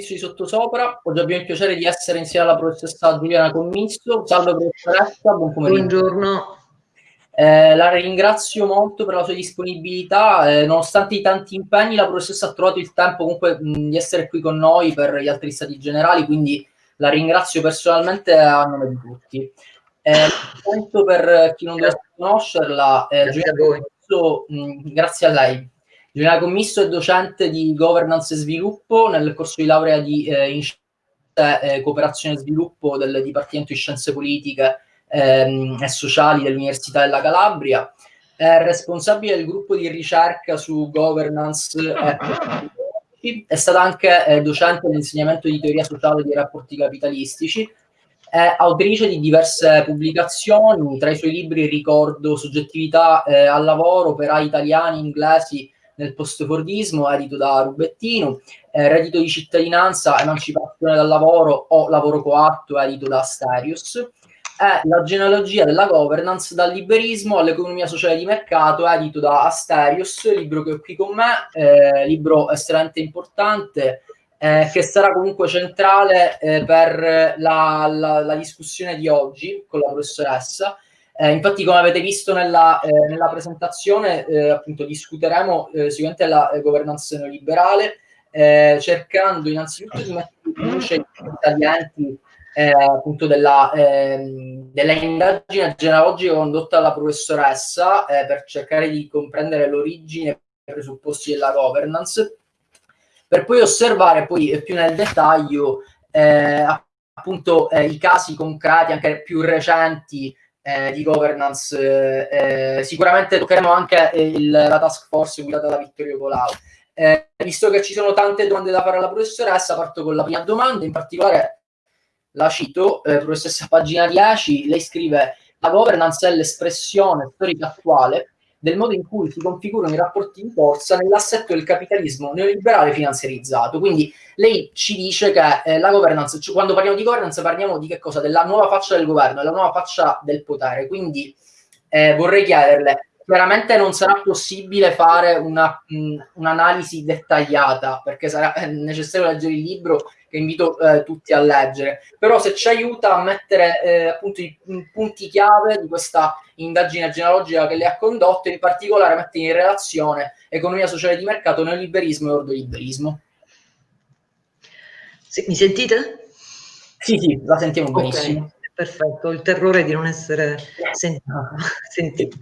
Fabrizio di Sottosopra, oggi abbiamo il piacere di essere insieme alla professoressa Giuliana Commisso. Salve professoressa, buon pomeriggio. Buongiorno. Eh, la ringrazio molto per la sua disponibilità, eh, nonostante i tanti impegni la professoressa ha trovato il tempo comunque mh, di essere qui con noi per gli altri stati generali, quindi la ringrazio personalmente a nome di tutti. Eh, per chi non dovesse conoscerla, eh, Giuliana Commisso, grazie a lei. Giuliana Commisso è docente di governance e sviluppo nel corso di laurea di eh, in eh, cooperazione e sviluppo del Dipartimento di Scienze Politiche ehm, e Sociali dell'Università della Calabria. È responsabile del gruppo di ricerca su governance e è stata anche eh, docente dell'insegnamento di teoria sociale dei rapporti capitalistici. È autrice di diverse pubblicazioni, tra i suoi libri ricordo Soggettività eh, al lavoro, operai italiani, inglesi, nel postfordismo, edito da Rubettino, eh, reddito di cittadinanza, emancipazione dal lavoro o lavoro coatto, edito da Asterius, è la genealogia della governance dal liberismo all'economia sociale di mercato, edito da Asterius, libro che ho qui con me, eh, libro estremamente importante, eh, che sarà comunque centrale eh, per la, la, la discussione di oggi con la professoressa, eh, infatti, come avete visto nella, eh, nella presentazione, eh, appunto discuteremo eh, sicuramente la eh, governance neoliberale, eh, cercando innanzitutto di mettere in luce i taglienti appunto della, ehm, della indagine genealogica condotta dalla professoressa per cercare di comprendere l'origine e i presupposti della governance, per poi osservare poi più nel dettaglio appunto i casi concreti, anche più recenti, eh, di governance. Eh, sicuramente toccheremo anche il, la task force guidata da Vittorio Colau. Eh, visto che ci sono tante domande da fare alla professoressa, parto con la prima domanda, in particolare la cito, eh, professoressa, pagina 10, lei scrive la governance è l'espressione storica attuale del modo in cui si configurano i rapporti di forza nell'assetto del capitalismo neoliberale finanziarizzato. Quindi lei ci dice che eh, la governance, cioè quando parliamo di governance parliamo di che cosa? Della nuova faccia del governo, della nuova faccia del potere. Quindi eh, vorrei chiederle, chiaramente non sarà possibile fare un'analisi dettagliata perché sarà eh, necessario leggere il libro che invito eh, tutti a leggere, però se ci aiuta a mettere eh, appunto i, punti chiave di questa indagine genealogica che lei ha condotto, in particolare mettere in relazione economia sociale di mercato, neoliberismo e ordoliberismo. Sì, mi sentite? Sì, sì, la sentiamo okay, benissimo. Perfetto, il terrore di non essere sentita.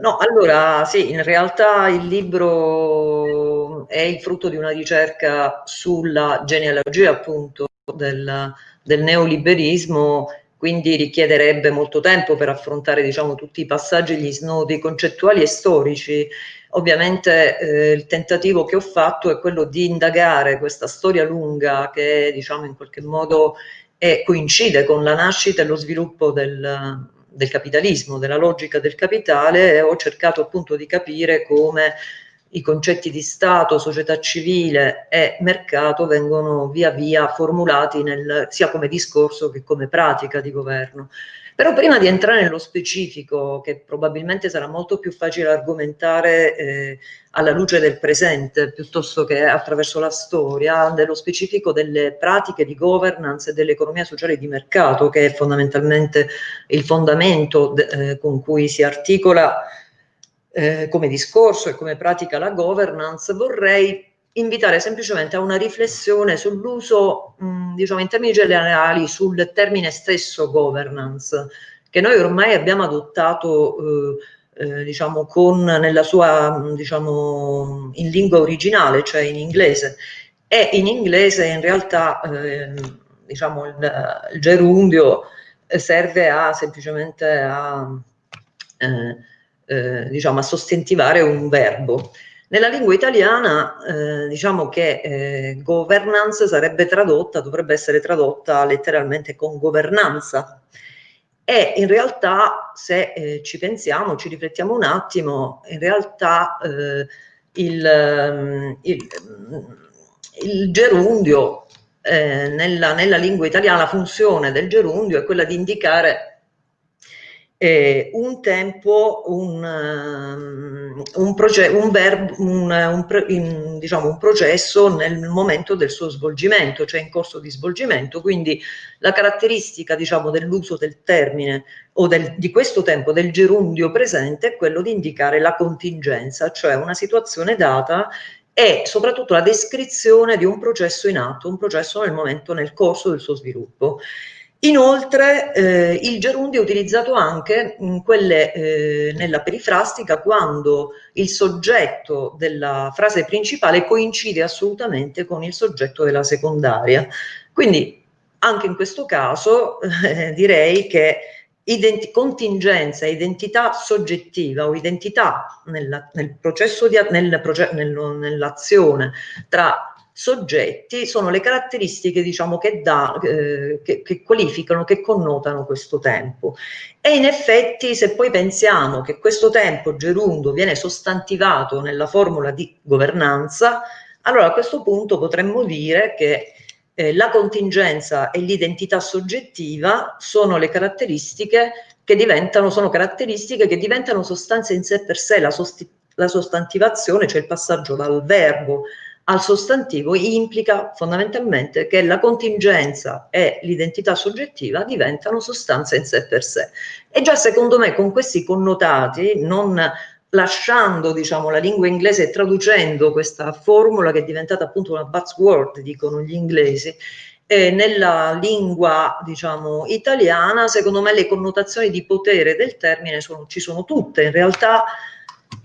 No, allora sì, in realtà il libro è il frutto di una ricerca sulla genealogia appunto del, del neoliberismo, quindi richiederebbe molto tempo per affrontare diciamo, tutti i passaggi, gli snodi concettuali e storici. Ovviamente eh, il tentativo che ho fatto è quello di indagare questa storia lunga che diciamo in qualche modo è, coincide con la nascita e lo sviluppo del, del capitalismo, della logica del capitale, ho cercato appunto di capire come i concetti di Stato, società civile e mercato vengono via via formulati nel, sia come discorso che come pratica di governo. Però prima di entrare nello specifico, che probabilmente sarà molto più facile argomentare eh, alla luce del presente piuttosto che attraverso la storia, nello specifico delle pratiche di governance e dell'economia sociale di mercato, che è fondamentalmente il fondamento eh, con cui si articola eh, come discorso e come pratica la governance, vorrei invitare semplicemente a una riflessione sull'uso, diciamo in termini generali, sul termine stesso governance, che noi ormai abbiamo adottato, eh, eh, diciamo, con, nella sua, diciamo, in lingua originale, cioè in inglese. E in inglese in realtà, eh, diciamo, il, il, gerundio serve a semplicemente a, eh, eh, diciamo, a sostentivare un verbo. Nella lingua italiana eh, diciamo che eh, governance sarebbe tradotta, dovrebbe essere tradotta letteralmente con governanza e in realtà se eh, ci pensiamo, ci riflettiamo un attimo, in realtà eh, il, ehm, il, il, gerundio eh, nella, nella lingua italiana, la funzione del gerundio è quella di indicare eh, un tempo, un, um, un, un, verbo, un, in, diciamo, un processo nel momento del suo svolgimento, cioè in corso di svolgimento, quindi la caratteristica diciamo, dell'uso del termine o del, di questo tempo del gerundio presente è quello di indicare la contingenza, cioè una situazione data e soprattutto la descrizione di un processo in atto, un processo nel momento, nel corso del suo sviluppo. Inoltre eh, il gerundio è utilizzato anche quelle, eh, nella perifrastica quando il soggetto della frase principale coincide assolutamente con il soggetto della secondaria. Quindi anche in questo caso eh, direi che identi contingenza, identità soggettiva o identità nella, nel processo nell'azione tra soggetti sono le caratteristiche diciamo che, da, eh, che, che, qualificano, che connotano questo tempo. E in effetti se poi pensiamo che questo tempo gerundo viene sostantivato nella formula di governanza, allora a questo punto potremmo dire che eh, la contingenza e l'identità soggettiva sono le caratteristiche che diventano, sono caratteristiche che diventano sostanze in sé per sé, la, sost la sostantivazione, cioè il passaggio dal verbo al sostantivo implica fondamentalmente che la contingenza e l'identità soggettiva diventano sostanze in sé per sé. E già secondo me con questi connotati, non lasciando diciamo, la lingua inglese e traducendo questa formula che è diventata appunto una buzzword, dicono gli inglesi, eh, nella lingua diciamo, italiana, secondo me le connotazioni di potere del termine sono, ci sono tutte. In realtà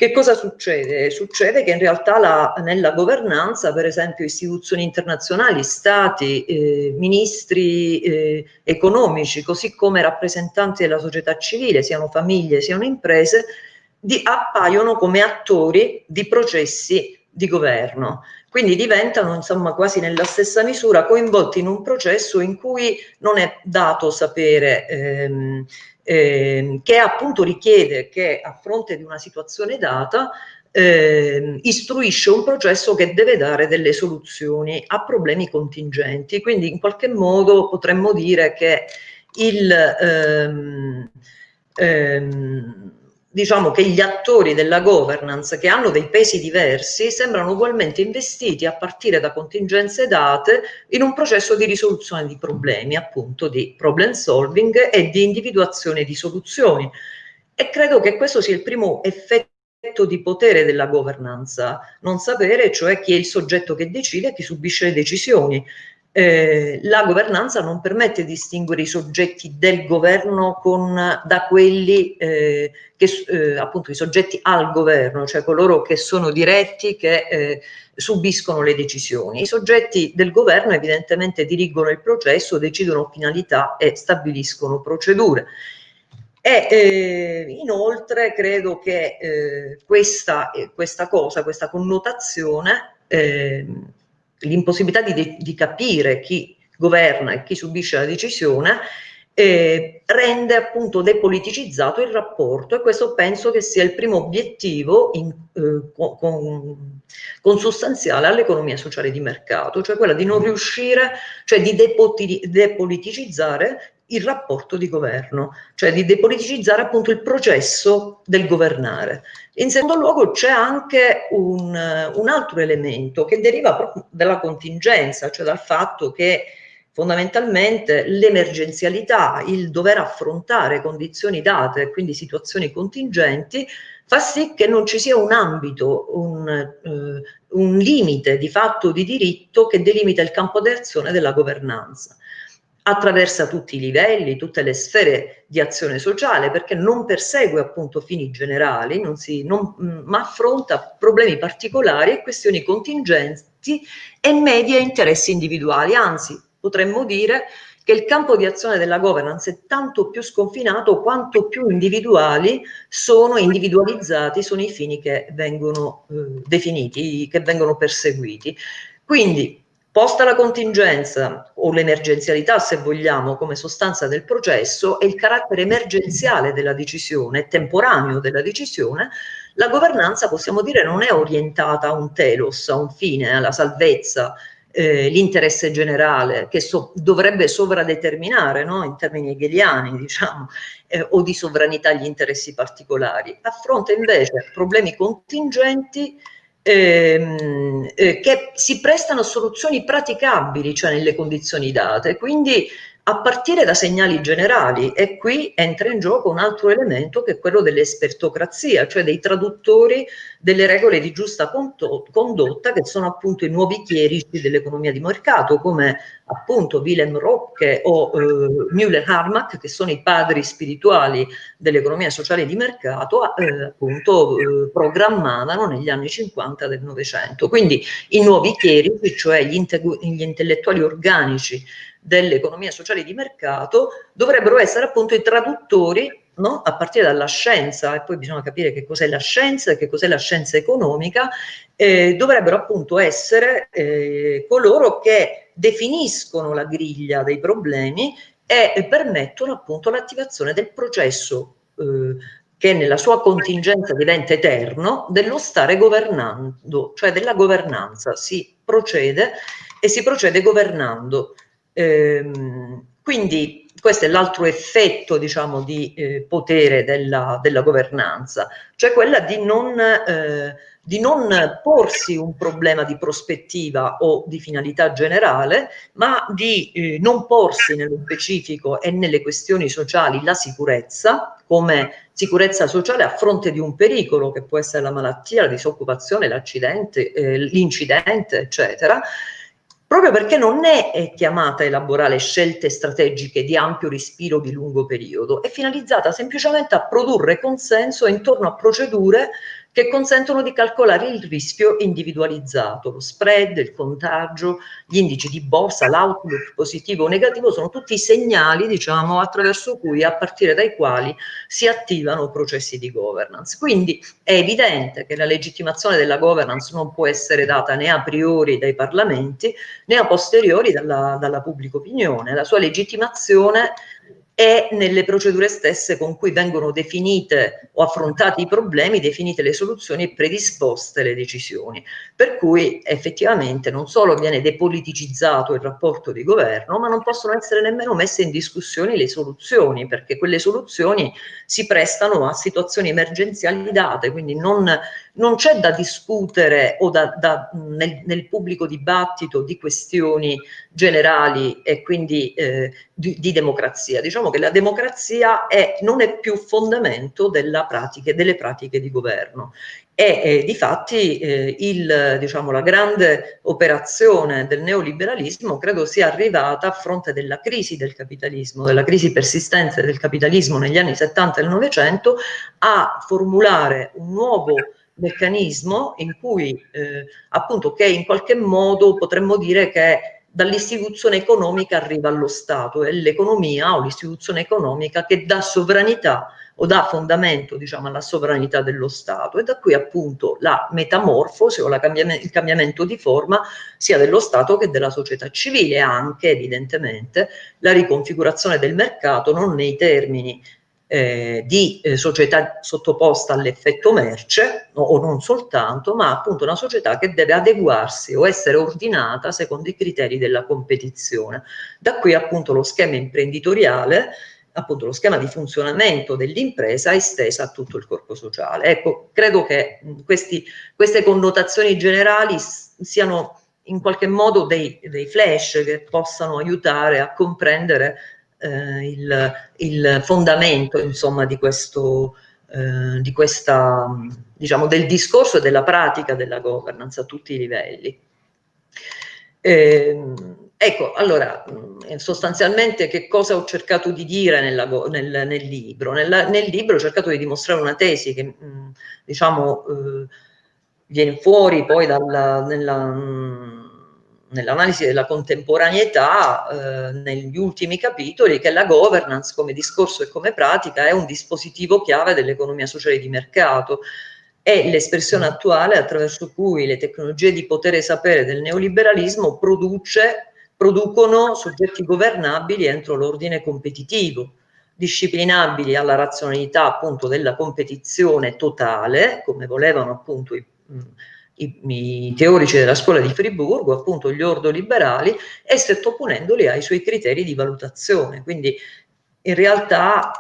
che cosa succede? Succede che in realtà la, nella governanza, per esempio istituzioni internazionali, stati, eh, ministri eh, economici, così come rappresentanti della società civile, siano famiglie, siano imprese, di, appaiono come attori di processi di governo. Quindi diventano insomma quasi nella stessa misura coinvolti in un processo in cui non è dato sapere ehm, eh, che appunto richiede che a fronte di una situazione data eh, istruisce un processo che deve dare delle soluzioni a problemi contingenti. Quindi in qualche modo potremmo dire che il... Ehm, ehm, diciamo che gli attori della governance che hanno dei pesi diversi sembrano ugualmente investiti a partire da contingenze date in un processo di risoluzione di problemi, appunto di problem solving e di individuazione di soluzioni. E credo che questo sia il primo effetto di potere della governance, non sapere cioè chi è il soggetto che decide e chi subisce le decisioni eh, la governanza non permette di distinguere i soggetti del governo con, da quelli eh, che eh, appunto i soggetti al governo, cioè coloro che sono diretti, che eh, subiscono le decisioni. I soggetti del governo evidentemente dirigono il processo, decidono finalità e stabiliscono procedure. E eh, inoltre credo che eh, questa, questa cosa, questa connotazione eh, l'impossibilità di, di, capire chi governa e chi subisce la decisione eh, rende appunto depoliticizzato il rapporto e questo penso che sia il primo obiettivo in, eh, con, consustanziale all'economia sociale di mercato, cioè quella di non riuscire, cioè di depoliticizzare il rapporto di governo, cioè di depoliticizzare appunto il processo del governare. In secondo luogo c'è anche un, un, altro elemento che deriva proprio dalla contingenza, cioè dal fatto che fondamentalmente l'emergenzialità, il dover affrontare condizioni date, quindi situazioni contingenti, fa sì che non ci sia un ambito, un, eh, un limite di fatto di diritto che delimita il campo d'azione della governanza attraversa tutti i livelli, tutte le sfere di azione sociale, perché non persegue appunto fini generali, non si, non, ma affronta problemi particolari e questioni contingenti e media interessi individuali. Anzi, potremmo dire che il campo di azione della governance è tanto più sconfinato quanto più individuali sono individualizzati, sono i fini che vengono eh, definiti, che vengono perseguiti. Quindi Posta la contingenza o l'emergenzialità, se vogliamo, come sostanza del processo e il carattere emergenziale della decisione, temporaneo della decisione, la governanza, possiamo dire, non è orientata a un telos, a un fine, alla salvezza eh, l'interesse generale che so, dovrebbe sovradeterminare no? in termini hegeliani diciamo, eh, o di sovranità gli interessi particolari, affronta invece problemi contingenti ehm, eh, che si prestano soluzioni praticabili, cioè nelle condizioni date, quindi a partire da segnali generali e qui entra in gioco un altro elemento che è quello dell'espertocrazia, cioè dei traduttori delle regole di giusta condotta che sono appunto i nuovi chierici dell'economia di mercato come appunto Willem Rocke o eh, Müller-Harmack che sono i padri spirituali dell'economia sociale di mercato eh, appunto eh, programmavano negli anni 50 del Novecento. Quindi i nuovi chierici, cioè gli, gli intellettuali organici dell'economia sociale di mercato dovrebbero essere appunto i traduttori no? a partire dalla scienza e poi bisogna capire che cos'è la scienza e che cos'è la scienza economica eh, dovrebbero appunto essere eh, coloro che definiscono la griglia dei problemi e permettono appunto l'attivazione del processo eh, che nella sua contingenza diventa eterno, dello stare governando, cioè della governanza. Si procede e si procede governando. Ehm, quindi questo è l'altro effetto diciamo, di eh, potere della, della, governanza, cioè quella di non, eh, di non, porsi un problema di prospettiva o di finalità generale, ma di eh, non porsi nello specifico e nelle questioni sociali la sicurezza come sicurezza sociale a fronte di un pericolo che può essere la malattia, la disoccupazione, l'accidente, eh, l'incidente, eccetera, proprio perché non è chiamata a elaborare scelte strategiche di ampio respiro di lungo periodo, è finalizzata semplicemente a produrre consenso intorno a procedure che consentono di calcolare il rischio individualizzato, lo spread, il contagio, gli indici di borsa, l'outlook positivo o negativo sono tutti segnali, diciamo, attraverso cui, a partire dai quali si attivano processi di governance. Quindi è evidente che la legittimazione della governance non può essere data né a priori dai parlamenti né a posteriori dalla, dalla pubblica opinione. La sua legittimazione e nelle procedure stesse con cui vengono definite o affrontati i problemi, definite le soluzioni e predisposte le decisioni. Per cui effettivamente non solo viene depoliticizzato il rapporto di governo, ma non possono essere nemmeno messe in discussione le soluzioni, perché quelle soluzioni si prestano a situazioni emergenziali date, quindi non, non c'è da discutere o da, da, nel, nel, pubblico dibattito di questioni generali e quindi eh, di, di, democrazia. Diciamo che la democrazia è, non è più fondamento pratiche, delle pratiche di governo e eh, di fatti eh, il, diciamo, la grande operazione del neoliberalismo credo sia arrivata a fronte della crisi del capitalismo, della crisi persistente del capitalismo negli anni 70 e 900 a formulare un nuovo meccanismo in cui eh, appunto che in qualche modo potremmo dire che dall'istituzione economica arriva allo Stato, è l'economia o l'istituzione economica che dà sovranità o dà fondamento diciamo, alla sovranità dello Stato. E da qui appunto la metamorfosi o la cambiamento, il cambiamento di forma sia dello Stato che della società civile, anche evidentemente la riconfigurazione del mercato non nei termini eh, di eh, società sottoposta all'effetto merce, no, o non soltanto, ma appunto una società che deve adeguarsi o essere ordinata secondo i criteri della competizione. Da qui appunto lo schema imprenditoriale, appunto lo schema di funzionamento dell'impresa estesa a tutto il corpo sociale. Ecco, credo che questi, queste connotazioni generali siano in qualche modo dei, dei flash che possano aiutare a comprendere eh, il, il, fondamento insomma di questo eh, di questa diciamo del discorso e della pratica della governance a tutti i livelli. Eh, ecco allora sostanzialmente che cosa ho cercato di dire nella, nel, nel, libro? Nel, nel, libro ho cercato di dimostrare una tesi che mh, diciamo eh, viene fuori poi dalla, nella mh, nell'analisi della contemporaneità eh, negli ultimi capitoli che la governance come discorso e come pratica è un dispositivo chiave dell'economia sociale di mercato. È l'espressione attuale attraverso cui le tecnologie di potere e sapere del neoliberalismo produce, producono soggetti governabili entro l'ordine competitivo disciplinabili alla razionalità appunto della competizione totale come volevano appunto i i, i, teorici della scuola di Friburgo, appunto gli ordoliberali, e sottoponendoli ai suoi criteri di valutazione. Quindi in realtà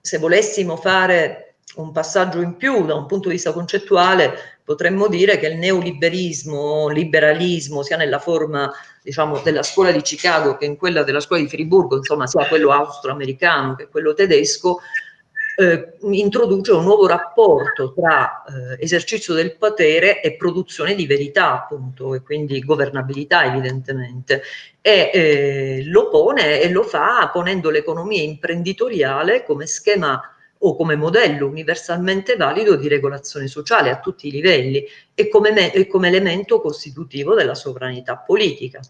se volessimo fare un passaggio in più da un punto di vista concettuale, potremmo dire che il neoliberismo, liberalismo, sia nella forma diciamo, della scuola di Chicago che in quella della scuola di Friburgo, insomma sia quello austro-americano che quello tedesco, eh, introduce un nuovo rapporto tra eh, esercizio del potere e produzione di verità, appunto, e quindi governabilità evidentemente, e eh, lo pone e lo fa ponendo l'economia imprenditoriale come schema o come modello universalmente valido di regolazione sociale a tutti i livelli e come, e come elemento costitutivo della sovranità politica.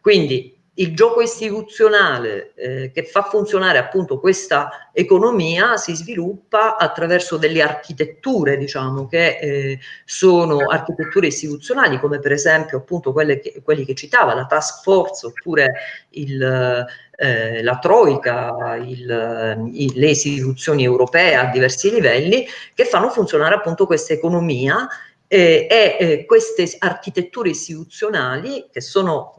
Quindi il gioco istituzionale eh, che fa funzionare appunto questa economia si sviluppa attraverso delle architetture, diciamo, che eh, sono architetture istituzionali, come per esempio appunto quelle che, quelli che citava, la task force oppure il, eh, la Troica, il, il, le istituzioni europee a diversi livelli, che fanno funzionare appunto questa economia eh, e eh, queste architetture istituzionali che sono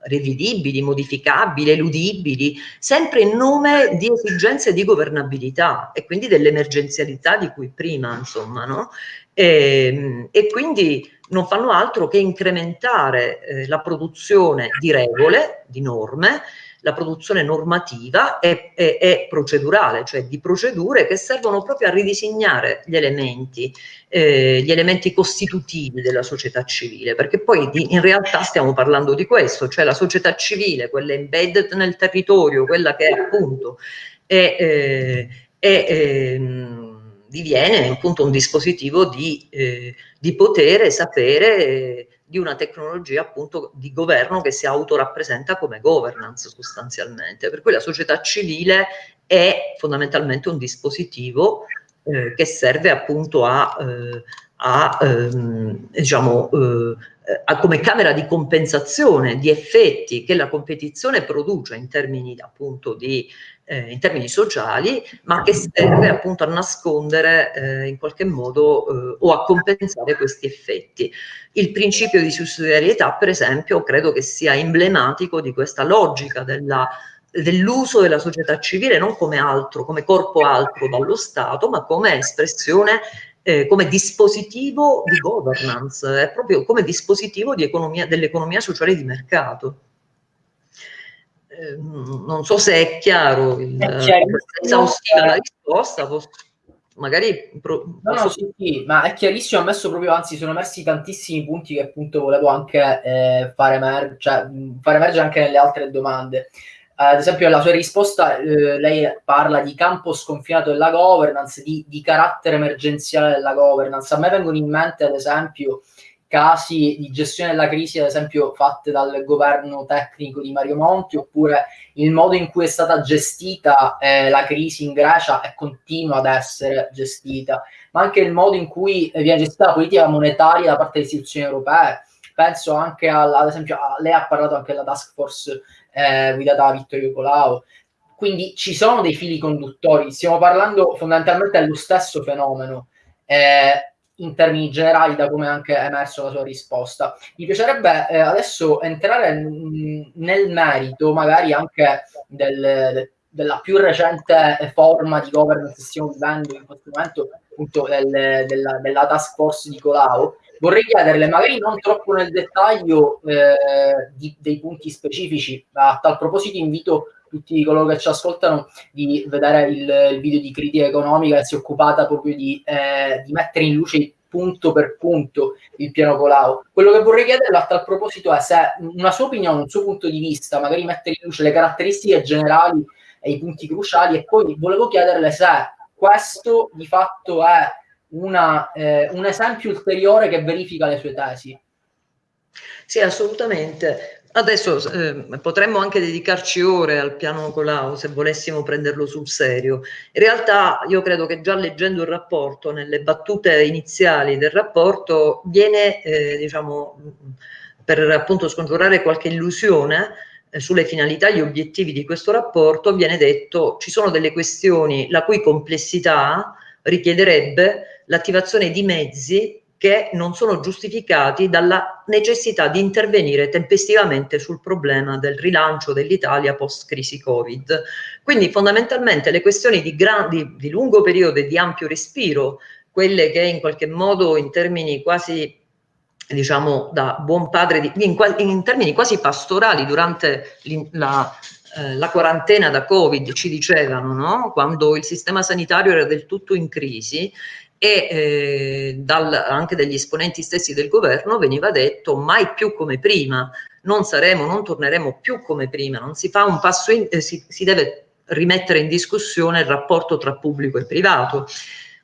mh, rivedibili, modificabili, eludibili, sempre in nome di esigenze di governabilità e quindi dell'emergenzialità di cui prima, insomma, no? E, ehm, e, quindi non fanno altro che incrementare eh, la produzione di regole, di norme, la produzione normativa e, e, e, procedurale, cioè di procedure che servono proprio a ridisegnare gli elementi, eh, gli elementi costitutivi della società civile, perché poi di, in realtà stiamo parlando di questo, cioè la società civile, quella embedded nel territorio, quella che appunto è, eh, è ehm, diviene appunto un dispositivo di, eh, di potere, sapere, di una tecnologia appunto di governo che si autorappresenta come governance sostanzialmente. Per cui la società civile è fondamentalmente un dispositivo eh, che serve appunto a, eh, a ehm, diciamo, eh, a, come camera di compensazione di effetti che la competizione produce in termini appunto di eh, in termini sociali, ma che serve appunto a nascondere eh, in qualche modo eh, o a compensare questi effetti. Il principio di sussidiarietà, per esempio, credo che sia emblematico di questa logica della dell'uso della società civile non come altro, come corpo altro dallo Stato, ma come espressione, eh, come dispositivo di governance, è proprio come dispositivo di economia, dell'economia sociale di mercato. Ehm, non so se è chiaro, il, è esaustiva la risposta, magari... Pro, no, no, sì, sì, ma è chiarissimo, ho messo proprio, anzi sono messi tantissimi punti che appunto volevo anche eh, fare, emer cioè, fare emergere anche nelle altre domande. Ad esempio, la sua risposta, eh, lei parla di campo sconfinato della governance, di, di, carattere emergenziale della governance. A me vengono in mente, ad esempio, casi di gestione della crisi, ad esempio, fatte dal governo tecnico di Mario Monti, oppure il modo in cui è stata gestita eh, la crisi in Grecia e continua ad essere gestita, ma anche il modo in cui viene gestita la politica monetaria da parte delle istituzioni europee. Penso anche al, ad esempio, a, lei ha parlato anche della task force eh, guidata da Vittorio Colau. Quindi ci sono dei fili conduttori, stiamo parlando fondamentalmente dello stesso fenomeno. Eh, in termini generali, da come anche è emerso la sua risposta. Mi piacerebbe eh, adesso entrare nel merito, magari anche del, de, della più recente forma di governance che stiamo vivendo in questo momento, appunto del, della, della, task force di Colau. Vorrei chiederle, magari non troppo nel dettaglio eh, di, dei punti specifici, a tal proposito invito tutti coloro che ci ascoltano di vedere il, il video di critica economica che si è occupata proprio di, eh, di mettere in luce punto per punto il piano Colau. Quello che vorrei chiederle a tal proposito è se una sua opinione, un suo punto di vista, magari mettere in luce le caratteristiche generali e i punti cruciali e poi volevo chiederle se questo di fatto è una, eh, un esempio ulteriore che verifica le sue tesi. Sì, assolutamente. Adesso eh, potremmo anche dedicarci ore al piano Colau se volessimo prenderlo sul serio. In realtà io credo che già leggendo il rapporto, nelle battute iniziali del rapporto, viene, eh, diciamo, per appunto scongiurare qualche illusione eh, sulle finalità e gli obiettivi di questo rapporto, viene detto ci sono delle questioni la cui complessità richiederebbe l'attivazione di mezzi che non sono giustificati dalla necessità di intervenire tempestivamente sul problema del rilancio dell'Italia post-crisi Covid. Quindi fondamentalmente le questioni di, grandi, di lungo periodo e di ampio respiro, quelle che in qualche modo in termini quasi diciamo da buon padre, di, in, in, termini quasi pastorali durante la, eh, la quarantena da Covid ci dicevano, no? quando il sistema sanitario era del tutto in crisi, e eh, dal, anche dagli esponenti stessi del governo veniva detto mai più come prima, non saremo, non torneremo più come prima, non si fa un passo in, eh, si, si deve rimettere in discussione il rapporto tra pubblico e privato.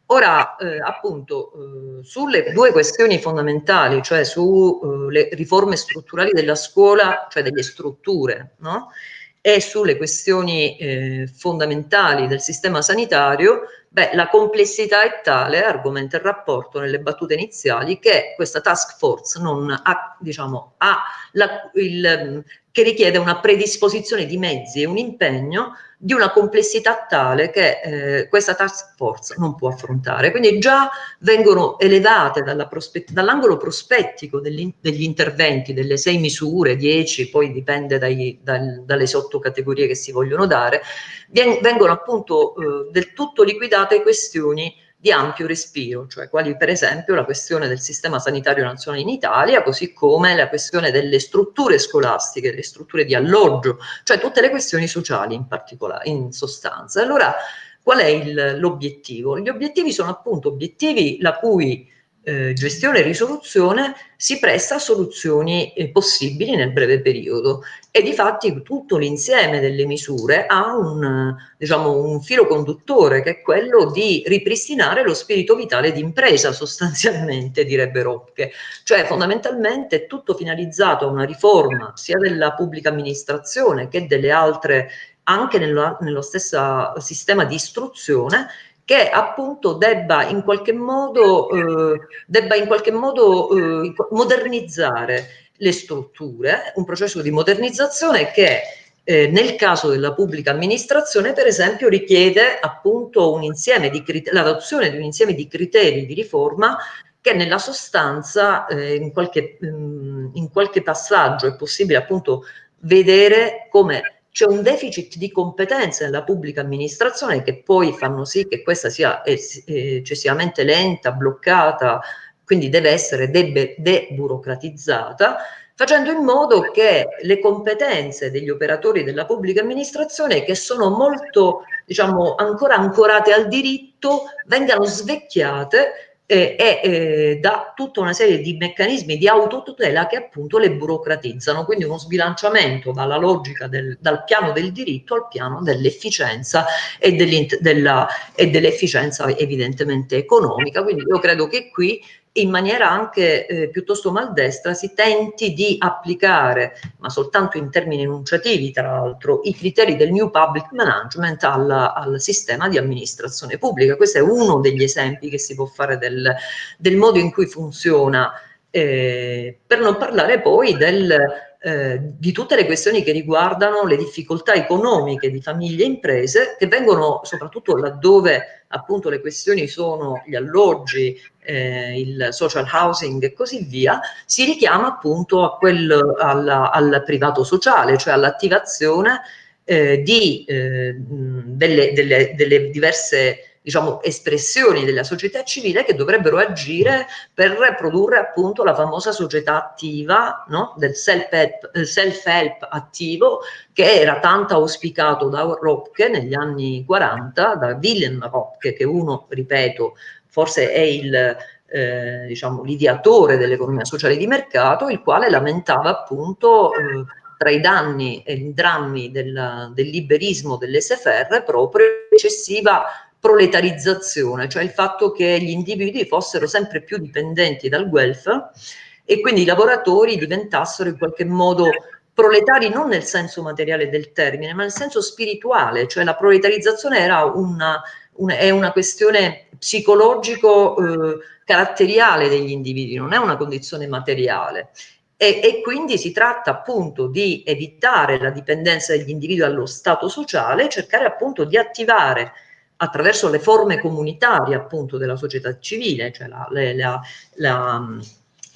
Ora, eh, appunto, eh, sulle due questioni fondamentali, cioè sulle eh, riforme strutturali della scuola, cioè delle strutture, no? e sulle questioni eh, fondamentali del sistema sanitario, beh, la complessità è tale, argomenta il rapporto nelle battute iniziali, che questa task force non ha, diciamo, ha la, il, che richiede una predisposizione di mezzi e un impegno di una complessità tale che eh, questa task force non può affrontare. Quindi già vengono elevate dall'angolo prospettico degli, degli, interventi, delle sei misure, dieci, poi dipende dai, dal, dalle sottocategorie che si vogliono dare, vengono appunto eh, del tutto liquidate questioni di ampio respiro, cioè quali per esempio la questione del sistema sanitario nazionale in Italia, così come la questione delle strutture scolastiche, le strutture di alloggio, cioè tutte le questioni sociali in particolare, in sostanza. Allora, qual è l'obiettivo? Gli obiettivi sono appunto obiettivi la cui eh, gestione e risoluzione si presta a soluzioni eh, possibili nel breve periodo. E di fatti tutto l'insieme delle misure ha un, diciamo, un filo conduttore che è quello di ripristinare lo spirito vitale di impresa sostanzialmente direbbe Rocche, cioè fondamentalmente è tutto finalizzato a una riforma sia della pubblica amministrazione che delle altre anche nello, nello stesso sistema di istruzione che appunto debba in qualche modo, eh, in qualche modo eh, modernizzare le strutture, un processo di modernizzazione che eh, nel caso della pubblica amministrazione, per esempio, richiede appunto l'adozione di un insieme di criteri di riforma che nella sostanza eh, in, qualche, mh, mm, in qualche passaggio è possibile appunto vedere come c'è un deficit di competenze nella pubblica amministrazione che poi fanno sì che questa sia eccessivamente lenta, bloccata, quindi deve essere deburocratizzata, facendo in modo che le competenze degli operatori della pubblica amministrazione, che sono molto, diciamo, ancora ancorate al diritto, vengano svecchiate eh, e eh, da tutta una serie di meccanismi di autotutela che appunto le burocratizzano, quindi uno sbilanciamento dalla logica del, dal piano del diritto al piano dell'efficienza e dell'efficienza evidentemente economica, quindi io credo che qui in maniera anche eh, piuttosto maldestra si tenti di applicare, ma soltanto in termini enunciativi tra l'altro, i criteri del New Public Management al, al, sistema di amministrazione pubblica. Questo è uno degli esempi che si può fare del, del modo in cui funziona, eh, per non parlare poi del, eh, di tutte le questioni che riguardano le difficoltà economiche di famiglie e imprese che vengono soprattutto laddove appunto le questioni sono gli alloggi, eh, il social housing e così via, si richiama appunto quel, alla, al privato sociale, cioè all'attivazione eh, di, eh, delle, delle, delle diverse diciamo, espressioni della società civile che dovrebbero agire per produrre appunto la famosa società attiva no? del self-help eh, self attivo che era tanto auspicato da Ropke negli anni 40, da Wilhelm Ropke, che uno, ripeto, forse è il eh, diciamo, l'ideatore dell'economia sociale di mercato, il quale lamentava appunto eh, tra i danni e i drammi del, del liberismo dell'SFR proprio eccessiva proletarizzazione, cioè il fatto che gli individui fossero sempre più dipendenti dal welfare e quindi i lavoratori diventassero in qualche modo proletari non nel senso materiale del termine, ma nel senso spirituale, cioè la proletarizzazione era una, una, è una questione psicologico eh, caratteriale degli individui, non è una condizione materiale. E, e, quindi si tratta appunto di evitare la dipendenza degli individui dallo stato sociale, cercare appunto di attivare attraverso le forme comunitarie appunto della società civile, cioè la, la, la,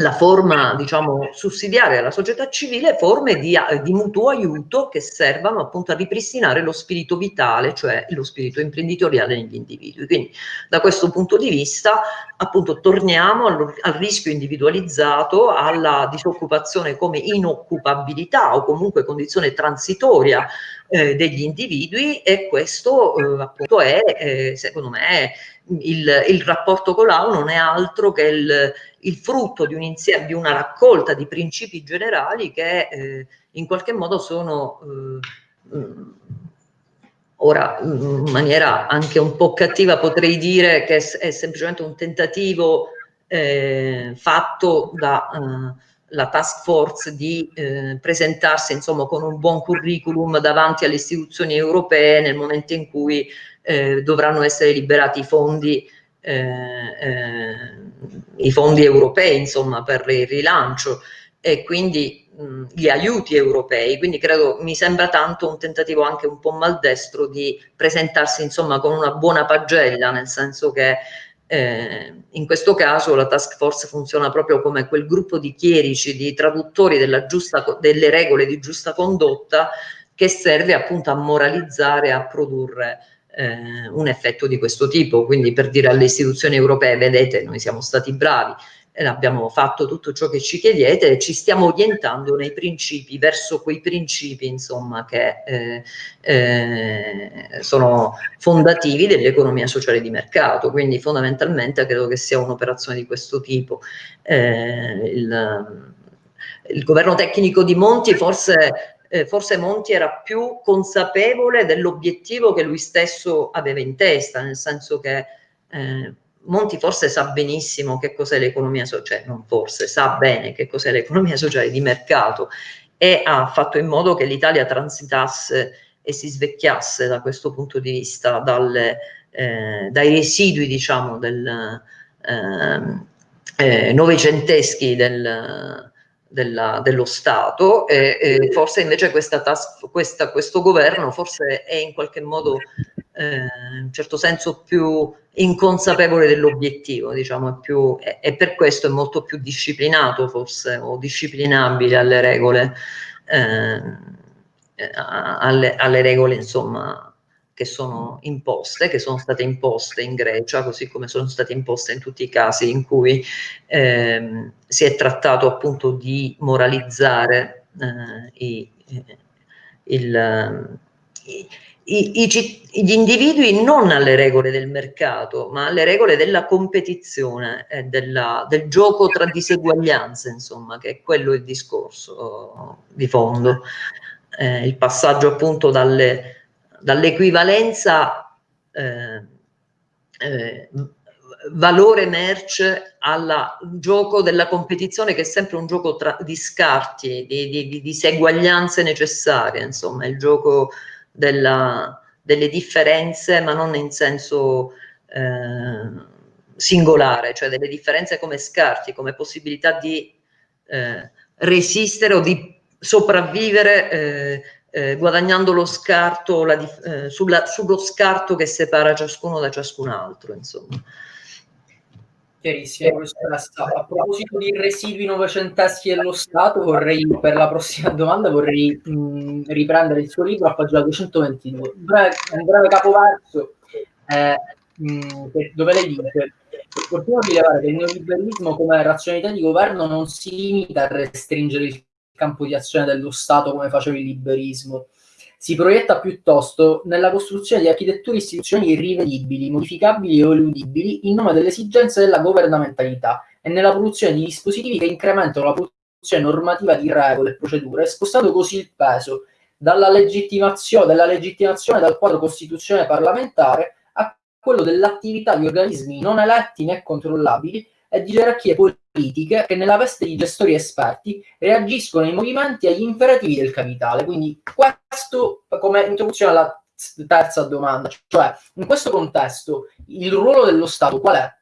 la forma diciamo sussidiaria della società civile, forme di, di, mutuo aiuto che servano appunto a ripristinare lo spirito vitale, cioè lo spirito imprenditoriale negli individui. Quindi da questo punto di vista appunto torniamo al, al rischio individualizzato, alla disoccupazione come inoccupabilità o comunque condizione transitoria eh, degli individui e questo eh, appunto è eh, secondo me il, il, rapporto con l'AU non è altro che il, il frutto di, un insieme, di una raccolta di principi generali che eh, in qualche modo sono eh, mm, ora in maniera anche un po' cattiva potrei dire che è, semplicemente un tentativo eh, fatto da la task force di eh, presentarsi insomma con un buon curriculum davanti alle istituzioni europee nel momento in cui eh, dovranno essere liberati i fondi eh, eh, i fondi europei insomma per il rilancio e quindi mh, gli aiuti europei. Quindi credo mi sembra tanto un tentativo anche un po' maldestro di presentarsi insomma con una buona pagella nel senso che eh, in questo caso la task force funziona proprio come quel gruppo di chierici, di traduttori giusta, delle regole di giusta condotta che serve appunto a moralizzare, a produrre eh, un effetto di questo tipo. Quindi per dire alle istituzioni europee, vedete, noi siamo stati bravi, abbiamo fatto tutto ciò che ci chiedete e ci stiamo orientando nei principi, verso quei principi insomma che eh, eh, sono fondativi dell'economia sociale di mercato, quindi fondamentalmente credo che sia un'operazione di questo tipo. Eh, il, il governo tecnico di Monti forse eh, forse Monti era più consapevole dell'obiettivo che lui stesso aveva in testa, nel senso che eh, Monti forse sa benissimo che cos'è l'economia sociale, non forse, sa bene che cos'è l'economia sociale di mercato e ha fatto in modo che l'Italia transitasse e si svecchiasse da questo punto di vista dalle, eh, dai residui diciamo del, ehm, eh, novecenteschi del, della, dello Stato e, e, forse invece questa task, questa, questo governo forse è in qualche modo eh, in un certo senso più inconsapevole dell'obiettivo diciamo è più, e, e, per questo è molto più disciplinato forse o disciplinabile alle regole eh, alle, alle regole insomma che sono imposte, che sono state imposte in Grecia, così come sono state imposte in tutti i casi in cui ehm, si è trattato appunto di moralizzare eh, i, il, i, i, gli individui non alle regole del mercato, ma alle regole della competizione e della, del gioco tra diseguaglianze, insomma, che è quello il discorso di fondo. Eh, il passaggio appunto dalle dall'equivalenza eh, eh, valore merce al gioco della competizione che è sempre un gioco tra, di scarti, di, di, di, diseguaglianze necessarie, insomma, il gioco della, delle differenze ma non in senso eh, singolare, cioè delle differenze come scarti, come possibilità di eh, resistere o di sopravvivere eh, eh, guadagnando lo scarto la, eh, sulla, sullo scarto che separa ciascuno da ciascun altro, insomma. Chiarissimo, A proposito di residui novecenteschi dello Stato, vorrei, per la prossima domanda, vorrei mh, riprendere il suo libro a pagina 222. Un breve, un breve capoverso eh, mh, dove lei dice Opportuno rilevare che il neoliberismo come razionalità di governo non si limita a restringere il campo di azione dello Stato come faceva il liberismo. Si proietta piuttosto nella costruzione di architetture istituzionali irrivedibili, modificabili o eludibili in nome delle esigenze della governamentalità e nella produzione di dispositivi che incrementano la produzione normativa di regole e procedure, spostando così il peso dalla legittimazione, della legittimazione dal quadro costituzionale parlamentare a quello dell'attività di organismi non eletti né controllabili e di gerarchie politiche che nella veste di gestori esperti reagiscono ai movimenti e agli imperativi del capitale. Quindi questo come introduzione alla terza domanda, cioè in questo contesto il ruolo dello Stato qual è?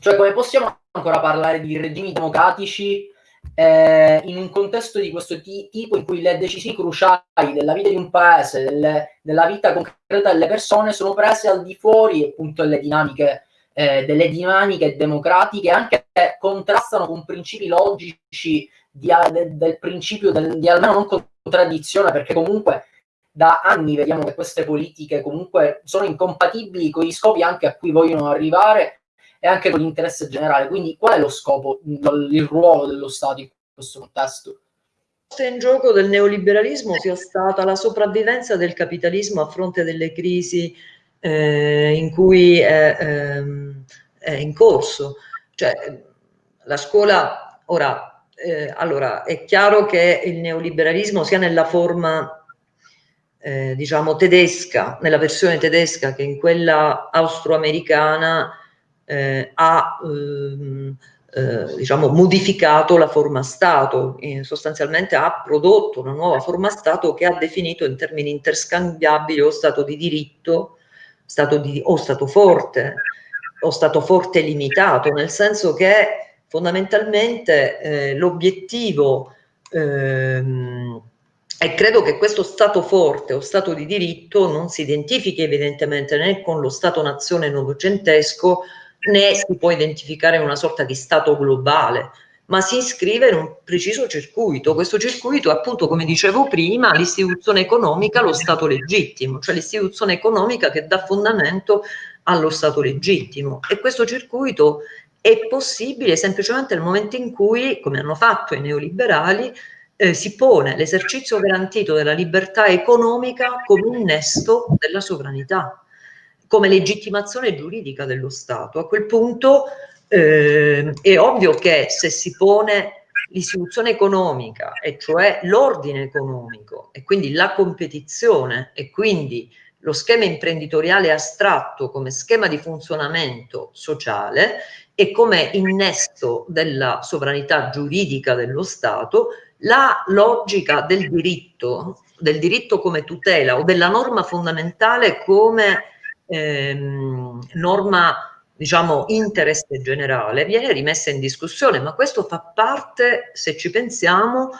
Cioè come possiamo ancora parlare di regimi democratici eh, in un contesto di questo tipo in cui le decisioni cruciali della vita di un paese, delle, della vita concreta delle persone sono prese al di fuori appunto delle dinamiche, eh, delle dinamiche democratiche, anche contrastano con principi logici di, de, del principio del, di almeno non contraddizione, perché comunque da anni vediamo che queste politiche comunque sono incompatibili con gli scopi anche a cui vogliono arrivare e anche con l'interesse generale. Quindi qual è lo scopo, il ruolo dello Stato in questo contesto? in gioco del neoliberalismo sia stata la sopravvivenza del capitalismo a fronte delle crisi eh, in cui è, ehm, è, in corso. Cioè, la scuola, ora, eh, allora, è chiaro che il neoliberalismo sia nella forma eh, diciamo tedesca, nella versione tedesca che in quella austroamericana eh, ha ehm, eh, diciamo, modificato la forma Stato, sostanzialmente ha prodotto una nuova forma Stato che ha definito in termini interscambiabili o Stato di diritto stato di, o Stato forte o Stato forte limitato, nel senso che fondamentalmente eh, l'obiettivo ehm, e credo che questo Stato forte o Stato di diritto non si identifichi evidentemente né con lo Stato-nazione novecentesco né si può identificare una sorta di Stato globale, ma si iscrive in un preciso circuito. Questo circuito è appunto, come dicevo prima, l'istituzione economica, lo Stato legittimo, cioè l'istituzione economica che dà fondamento allo Stato legittimo. E questo circuito è possibile semplicemente nel momento in cui, come hanno fatto i neoliberali, eh, si pone l'esercizio garantito della libertà economica come innesto della sovranità, come legittimazione giuridica dello Stato. A quel punto eh, è ovvio che se si pone l'istituzione economica, e cioè l'ordine economico, e quindi la competizione, e quindi lo schema imprenditoriale astratto come schema di funzionamento sociale e come innesto della sovranità giuridica dello Stato, la logica del diritto, del diritto come tutela o della norma fondamentale come ehm, norma diciamo interesse generale viene rimessa in discussione, ma questo fa parte, se ci pensiamo,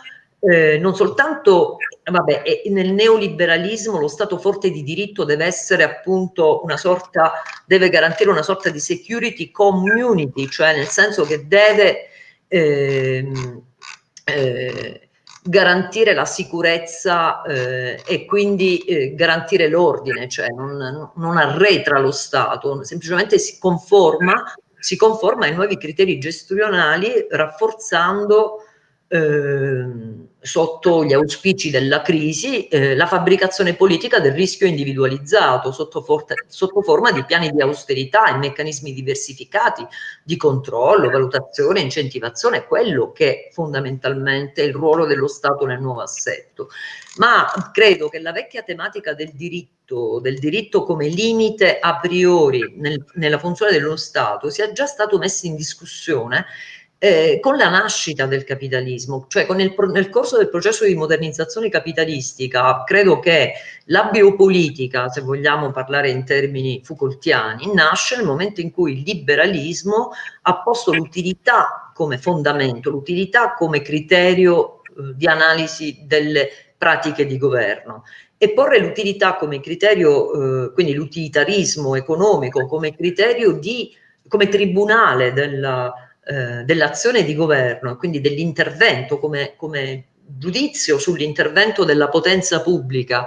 eh, non soltanto vabbè, nel neoliberalismo lo Stato forte di diritto deve essere appunto una sorta, deve garantire una sorta di security community, cioè nel senso che deve eh, eh, garantire la sicurezza eh, e quindi eh, garantire l'ordine, cioè non, non, arretra lo Stato, semplicemente si conforma, si conforma ai nuovi criteri gestionali rafforzando eh, sotto gli auspici della crisi eh, la fabbricazione politica del rischio individualizzato sotto, forte, sotto, forma di piani di austerità e meccanismi diversificati di controllo, valutazione, incentivazione, quello che fondamentalmente è il ruolo dello Stato nel nuovo assetto. Ma credo che la vecchia tematica del diritto, del diritto come limite a priori nel, nella funzione dello Stato sia già stato messo in discussione eh, con la nascita del capitalismo, cioè il, nel corso del processo di modernizzazione capitalistica, credo che la biopolitica, se vogliamo parlare in termini Foucaultiani, nasce nel momento in cui il liberalismo ha posto l'utilità come fondamento, l'utilità come criterio eh, di analisi delle pratiche di governo. E porre l'utilità come criterio, eh, quindi l'utilitarismo economico come criterio di, come tribunale della eh, dell'azione di governo, quindi dell'intervento come, come giudizio sull'intervento della potenza pubblica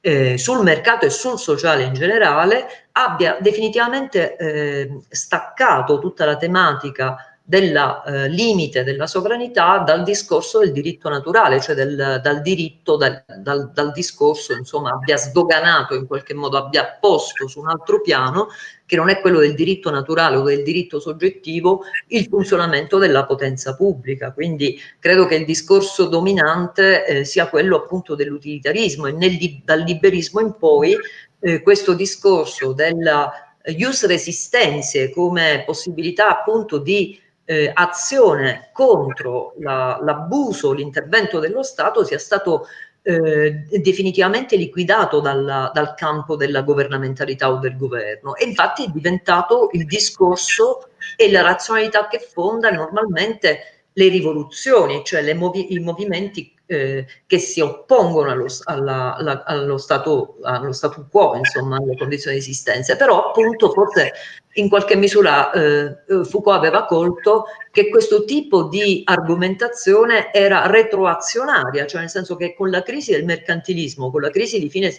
eh, sul mercato e sul sociale in generale, abbia definitivamente eh, staccato tutta la tematica del eh, limite della sovranità dal discorso del diritto naturale, cioè del, dal diritto, dal, dal, dal, discorso, insomma, abbia sdoganato in qualche modo, abbia posto su un altro piano, che non è quello del diritto naturale o del diritto soggettivo, il funzionamento della potenza pubblica. Quindi credo che il discorso dominante eh, sia quello appunto dell'utilitarismo e nel, dal liberismo in poi eh, questo discorso della use resistenze come possibilità appunto di eh, azione contro l'abuso, la, l'intervento dello Stato sia stato eh, definitivamente liquidato dalla, dal campo della governamentalità o del governo. E infatti è diventato il discorso e la razionalità che fonda normalmente le rivoluzioni, cioè movi i movimenti eh, che si oppongono allo, alla, alla, allo, stato, allo statu quo, insomma, alle condizioni di esistenza. Però appunto forse in qualche misura eh, Foucault aveva colto che questo tipo di argomentazione era retroazionaria, cioè nel senso che con la crisi del mercantilismo, con la crisi di fine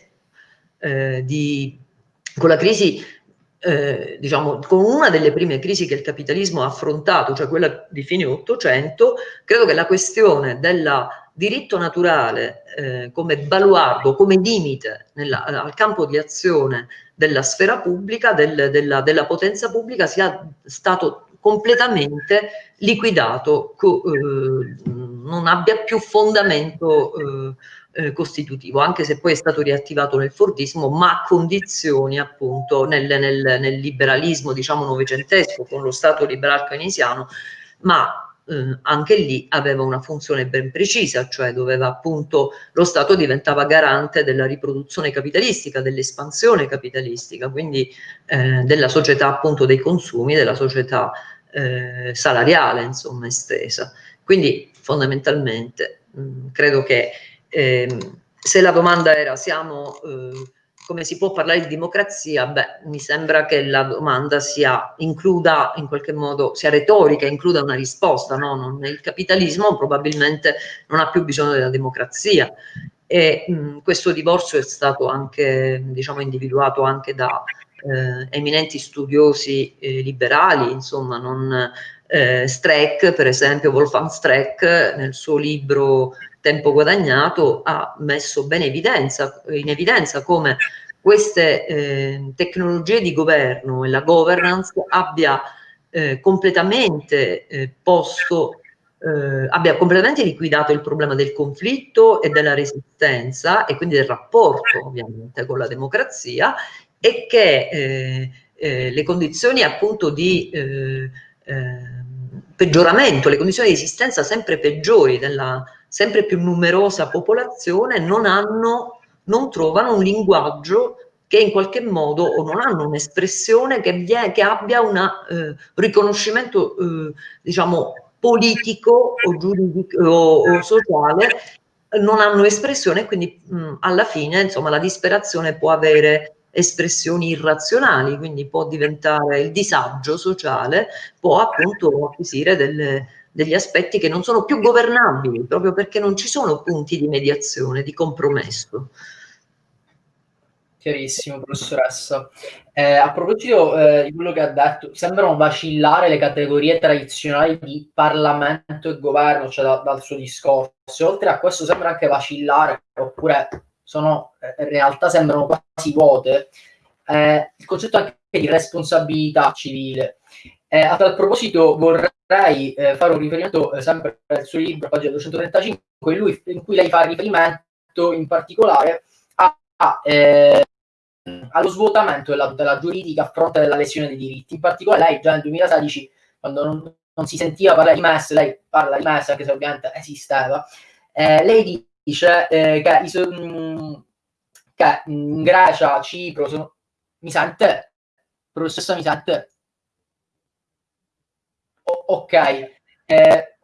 eh, di, con la crisi eh, diciamo, con una delle prime crisi che il capitalismo ha affrontato, cioè quella di fine Ottocento, credo che la questione del diritto naturale eh, come baluardo, come limite nella, al campo di azione della sfera pubblica, del, della, della, potenza pubblica, sia stato completamente liquidato, co, eh, non abbia più fondamento eh, eh, costitutivo, anche se poi è stato riattivato nel Fordismo, ma a condizioni appunto nel, nel, nel liberalismo diciamo novecentesco con lo Stato liberal keynesiano, ma eh, anche lì aveva una funzione ben precisa, cioè doveva appunto lo Stato diventava garante della riproduzione capitalistica, dell'espansione capitalistica, quindi eh, della società appunto dei consumi, della società eh, salariale insomma estesa. Quindi fondamentalmente mh, credo che eh, se la domanda era siamo, eh, come si può parlare di democrazia, beh, mi sembra che la domanda sia, includa in qualche modo, sia retorica, includa una risposta, no? Non, il capitalismo probabilmente non ha più bisogno della democrazia e mh, questo divorzio è stato anche, diciamo, individuato anche da eh, eminenti studiosi eh, liberali, insomma, non, eh, Streck, per esempio, Wolfgang Streck, nel suo libro tempo guadagnato ha messo bene evidenza, in evidenza come queste eh, tecnologie di governo e la governance abbia eh, completamente eh, posto eh, abbia completamente liquidato il problema del conflitto e della resistenza e quindi del rapporto ovviamente con la democrazia e che eh, eh, le condizioni appunto di peggioramento, le condizioni di esistenza sempre peggiori della, sempre più numerosa popolazione non, hanno, non trovano un linguaggio che in qualche modo o non hanno un'espressione che, che, abbia un eh, riconoscimento eh, diciamo politico o, giuridico, o, o sociale non hanno espressione quindi mh, alla fine insomma la disperazione può avere espressioni irrazionali quindi può diventare il disagio sociale può appunto acquisire delle, degli aspetti che non sono più governabili, proprio perché non ci sono punti di mediazione, di compromesso. Chiarissimo, professoressa. Eh, a proposito eh, di quello che ha detto, sembrano vacillare le categorie tradizionali di Parlamento e governo, cioè da, dal suo discorso. Oltre a questo sembra anche vacillare, oppure sono, eh, in realtà sembrano quasi vuote, eh, il concetto anche di responsabilità civile. Eh, a tal proposito vorrei eh, fare un riferimento eh, sempre al suo libro, pagina 235, in, lui, in, cui lei fa riferimento in particolare a, a, eh, allo svuotamento della tutela giuridica a fronte della lesione dei diritti. In particolare lei già nel 2016, quando non, non si sentiva parlare di MES, lei parla di MES anche se ovviamente esisteva, eh, lei dice eh, che, i, mh, mm, che in Grecia, Cipro, sono, mi sente? Professoressa mi sente? Ok, eh,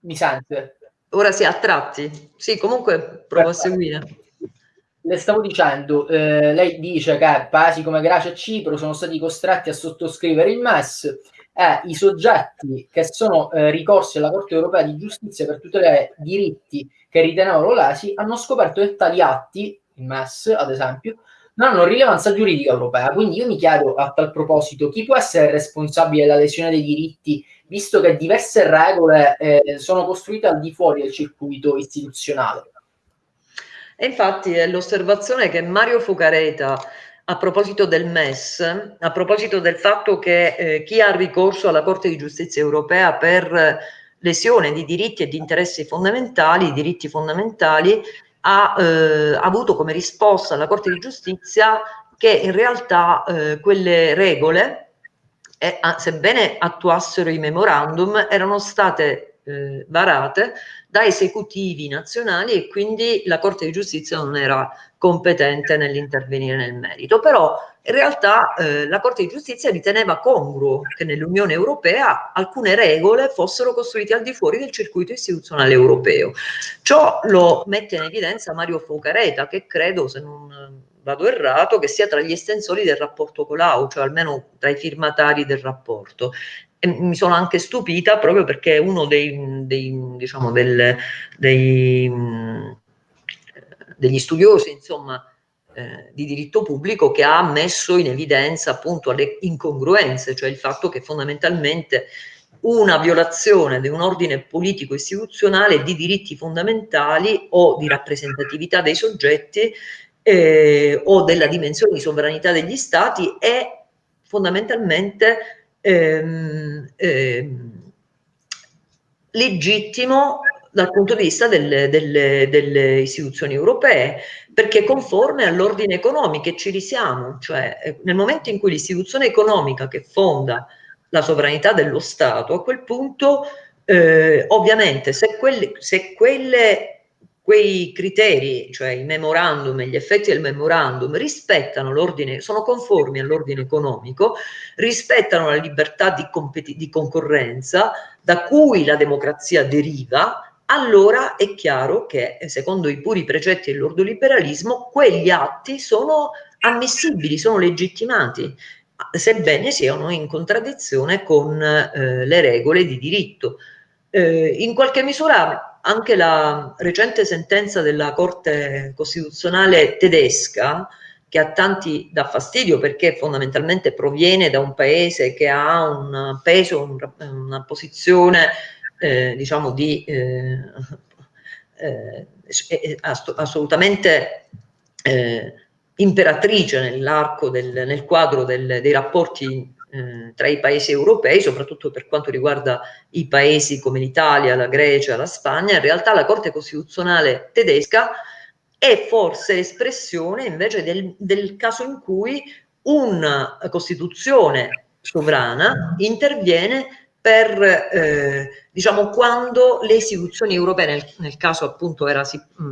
mi sente. Ora si sì, a tratti. Sì, comunque provo a seguire. Le stavo dicendo, eh, lei dice che paesi come Grecia e Cipro sono stati costretti a sottoscrivere il MES e i soggetti che sono eh, ricorsi alla Corte europea di giustizia per tutelare diritti che ritenevano lesi hanno scoperto che tali atti, il MES ad esempio, non hanno rilevanza giuridica europea. Quindi io mi chiedo a tal proposito chi può essere responsabile della lesione dei diritti, visto che diverse regole eh, sono costruite al di fuori del circuito istituzionale. E infatti è l'osservazione che Mario Fucareta a proposito del MES, a proposito del fatto che eh, chi ha ricorso alla Corte di Giustizia europea per lesione di diritti e di interessi fondamentali, diritti fondamentali, ha eh, avuto come risposta alla Corte di Giustizia che in realtà eh, quelle regole, eh, sebbene attuassero i memorandum, erano state eh, varate da esecutivi nazionali e quindi la Corte di Giustizia non era competente nell'intervenire nel merito. Però in realtà eh, la Corte di Giustizia riteneva congruo che nell'Unione Europea alcune regole fossero costruite al di fuori del circuito istituzionale europeo. Ciò lo mette in evidenza Mario Focareta, che credo, se non vado errato, che sia tra gli estensori del rapporto Colau, cioè almeno tra i firmatari del rapporto. E mi sono anche stupita proprio perché uno dei, dei diciamo, del, dei, degli studiosi, insomma, eh, di diritto pubblico che ha messo in evidenza appunto le incongruenze, cioè il fatto che fondamentalmente una violazione di un ordine politico istituzionale di diritti fondamentali o di rappresentatività dei soggetti eh, o della dimensione di sovranità degli stati è fondamentalmente ehm, ehm, legittimo dal punto di vista delle, delle, delle istituzioni europee, perché conforme all'ordine economico e ci risiamo, cioè eh, nel momento in cui l'istituzione economica che fonda la sovranità dello Stato, a quel punto eh, ovviamente se quelle, se quelle quei criteri, cioè i memorandum e gli effetti del memorandum, rispettano l'ordine, sono conformi all'ordine economico, rispettano la libertà di, di concorrenza da cui la democrazia deriva, allora è chiaro che, secondo i puri precetti dell'ordoliberalismo, quegli atti sono ammissibili, sono legittimati, sebbene siano in contraddizione con eh, le regole di diritto. Eh, in qualche misura anche la recente sentenza della Corte Costituzionale tedesca, che a tanti dà fastidio perché fondamentalmente proviene da un paese che ha un peso, un, una posizione eh, diciamo di eh, eh, eh assolutamente eh, imperatrice nell'arco del, nel quadro del, dei rapporti eh, tra i paesi europei, soprattutto per quanto riguarda i paesi come l'Italia, la Grecia, la Spagna, in realtà la Corte Costituzionale tedesca è forse l'espressione invece del, del caso in cui una Costituzione sovrana interviene per, eh, diciamo, quando le istituzioni europee, nel, nel caso appunto era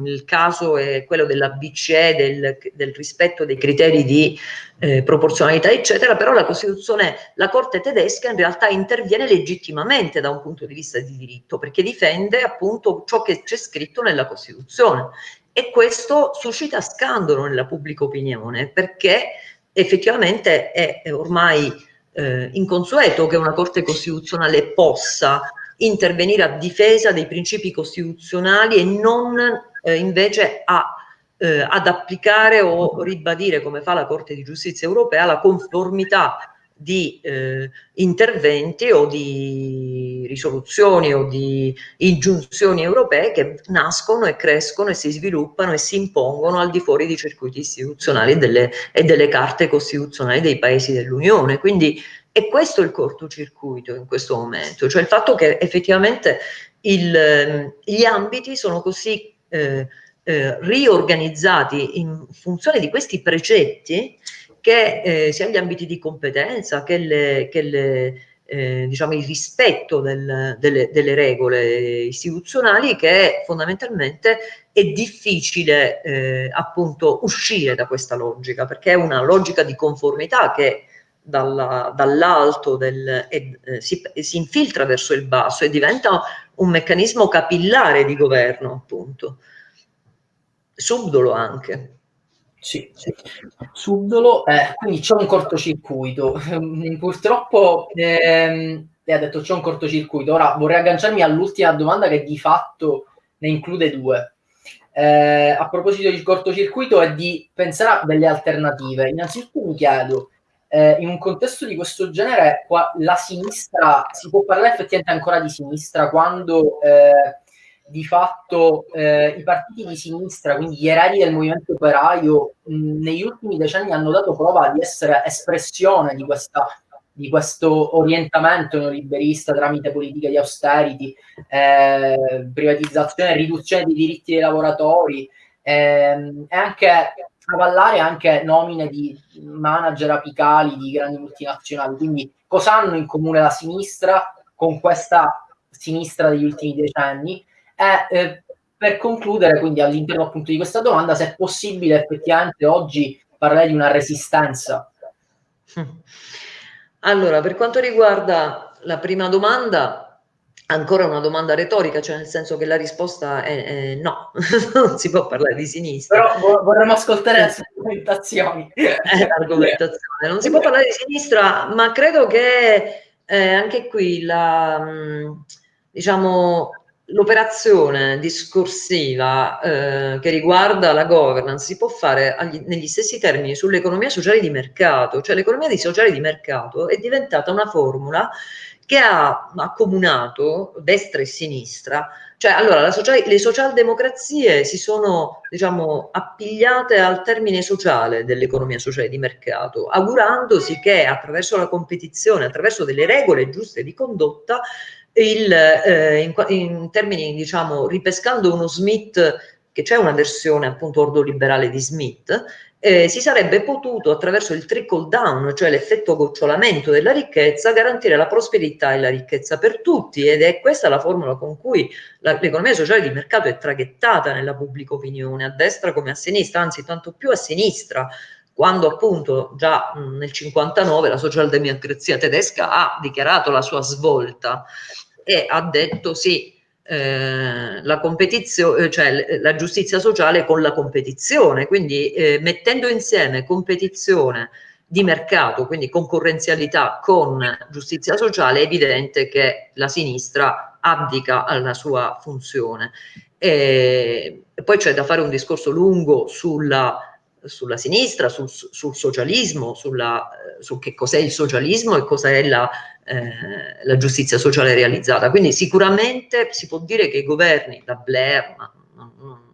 il caso è quello della BCE, del, del rispetto dei criteri di eh, proporzionalità, eccetera, però la Costituzione, la Corte tedesca in realtà interviene legittimamente da un punto di vista di diritto, perché difende appunto ciò che c'è scritto nella Costituzione. E questo suscita scandalo nella pubblica opinione, perché effettivamente è ormai eh, inconsueto che una Corte Costituzionale possa intervenire a difesa dei principi costituzionali e non eh, invece a, eh, ad applicare o ribadire, come fa la Corte di Giustizia Europea, la conformità di eh, interventi o di risoluzioni o di ingiunzioni europee che nascono e crescono e si sviluppano e si impongono al di fuori di circuiti istituzionali e delle, e delle carte costituzionali dei paesi dell'Unione. Quindi è questo il cortocircuito in questo momento, cioè il fatto che effettivamente il, gli ambiti sono così eh, eh, riorganizzati in funzione di questi precetti che eh, sia gli ambiti di competenza che, le, che le, eh, diciamo il rispetto del, delle, delle, regole istituzionali che fondamentalmente è difficile eh, appunto uscire da questa logica perché è una logica di conformità che dalla, dall'alto del, eh, si, si infiltra verso il basso e diventa un meccanismo capillare di governo appunto. Subdolo anche sì, sì. subdolo, eh, quindi c'è un cortocircuito. Purtroppo ehm, lei ha detto c'è un cortocircuito. Ora vorrei agganciarmi all'ultima domanda che di fatto ne include due. Eh, a proposito del cortocircuito e di pensare a delle alternative. Innanzitutto mi chiedo, eh, in un contesto di questo genere, qua, la sinistra, si può parlare effettivamente ancora di sinistra quando eh, di fatto eh, i partiti di sinistra, quindi gli eredi del movimento operaio, mh, negli ultimi decenni hanno dato prova di essere espressione di, questa, di questo orientamento neoliberista tramite politiche di austerity, eh, privatizzazione riduzione dei diritti dei lavoratori ehm, e anche avallare anche nomine di manager apicali di grandi multinazionali. Quindi cosa hanno in comune la sinistra con questa sinistra degli ultimi decenni. E eh, per concludere, quindi all'interno appunto di questa domanda, se è possibile effettivamente oggi parlare di una resistenza. Allora, per quanto riguarda la prima domanda, ancora una domanda retorica, cioè nel senso che la risposta è, è no, non si può parlare di sinistra. Però vorremmo ascoltare le argomentazioni. argomentazione. Non si può parlare di sinistra, ma credo che eh, anche qui la, mm, diciamo, l'operazione discorsiva eh, che riguarda la governance si può fare agli, negli stessi termini sull'economia sociale di mercato, cioè l'economia sociale di mercato è diventata una formula che ha accomunato destra e sinistra, cioè allora social, le socialdemocrazie si sono diciamo appigliate al termine sociale dell'economia sociale di mercato, augurandosi che attraverso la competizione, attraverso delle regole giuste di condotta, il, eh, in, in, termini, diciamo, ripescando uno Smith, che c'è una versione appunto ordoliberale di Smith, eh, si sarebbe potuto attraverso il trickle down, cioè l'effetto gocciolamento della ricchezza, garantire la prosperità e la ricchezza per tutti ed è questa la formula con cui l'economia sociale di mercato è traghettata nella pubblica opinione, a destra come a sinistra, anzi tanto più a sinistra, quando appunto già nel 59 la socialdemocrazia tedesca ha dichiarato la sua svolta e ha detto sì, eh, la competizione, cioè la giustizia sociale con la competizione, quindi eh, mettendo insieme competizione di mercato, quindi concorrenzialità con giustizia sociale, è evidente che la sinistra abdica alla sua funzione. E, poi c'è da fare un discorso lungo sulla sulla sinistra, sul, sul socialismo, sulla, su che cos'è il socialismo e cos'è la, eh, la, giustizia sociale realizzata. Quindi sicuramente si può dire che i governi, da Blair, ma non,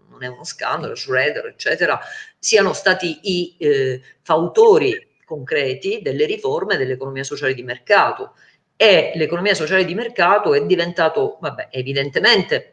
non è uno scandalo, Schroeder, eccetera, siano stati i eh, fautori concreti delle riforme dell'economia sociale di mercato e l'economia sociale di mercato è diventato, vabbè, evidentemente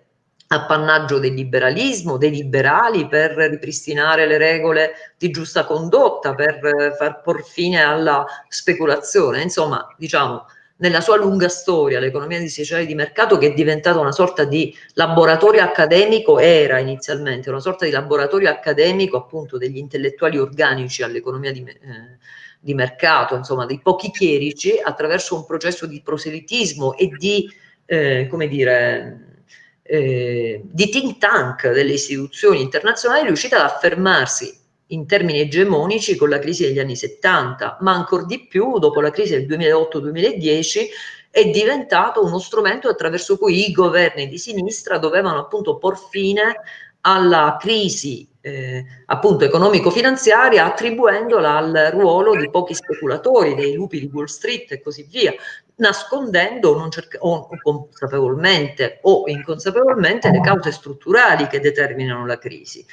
appannaggio del liberalismo, dei liberali per ripristinare le regole di giusta condotta, per far por fine alla speculazione. Insomma, diciamo, nella sua lunga storia l'economia di sociale di mercato che è diventata una sorta di laboratorio accademico, era inizialmente una sorta di laboratorio accademico appunto degli intellettuali organici all'economia di, eh, di mercato, insomma dei pochi chierici attraverso un processo di proselitismo e di, eh, come dire, eh, di think tank delle istituzioni internazionali riuscita ad affermarsi in termini egemonici con la crisi degli anni 70, ma ancora di più dopo la crisi del 2008-2010 è diventato uno strumento attraverso cui i governi di sinistra dovevano appunto por fine alla crisi eh, appunto economico-finanziaria attribuendola al ruolo di pochi speculatori, dei lupi di Wall Street e così via, nascondendo non o consapevolmente o inconsapevolmente le cause strutturali che determinano la crisi.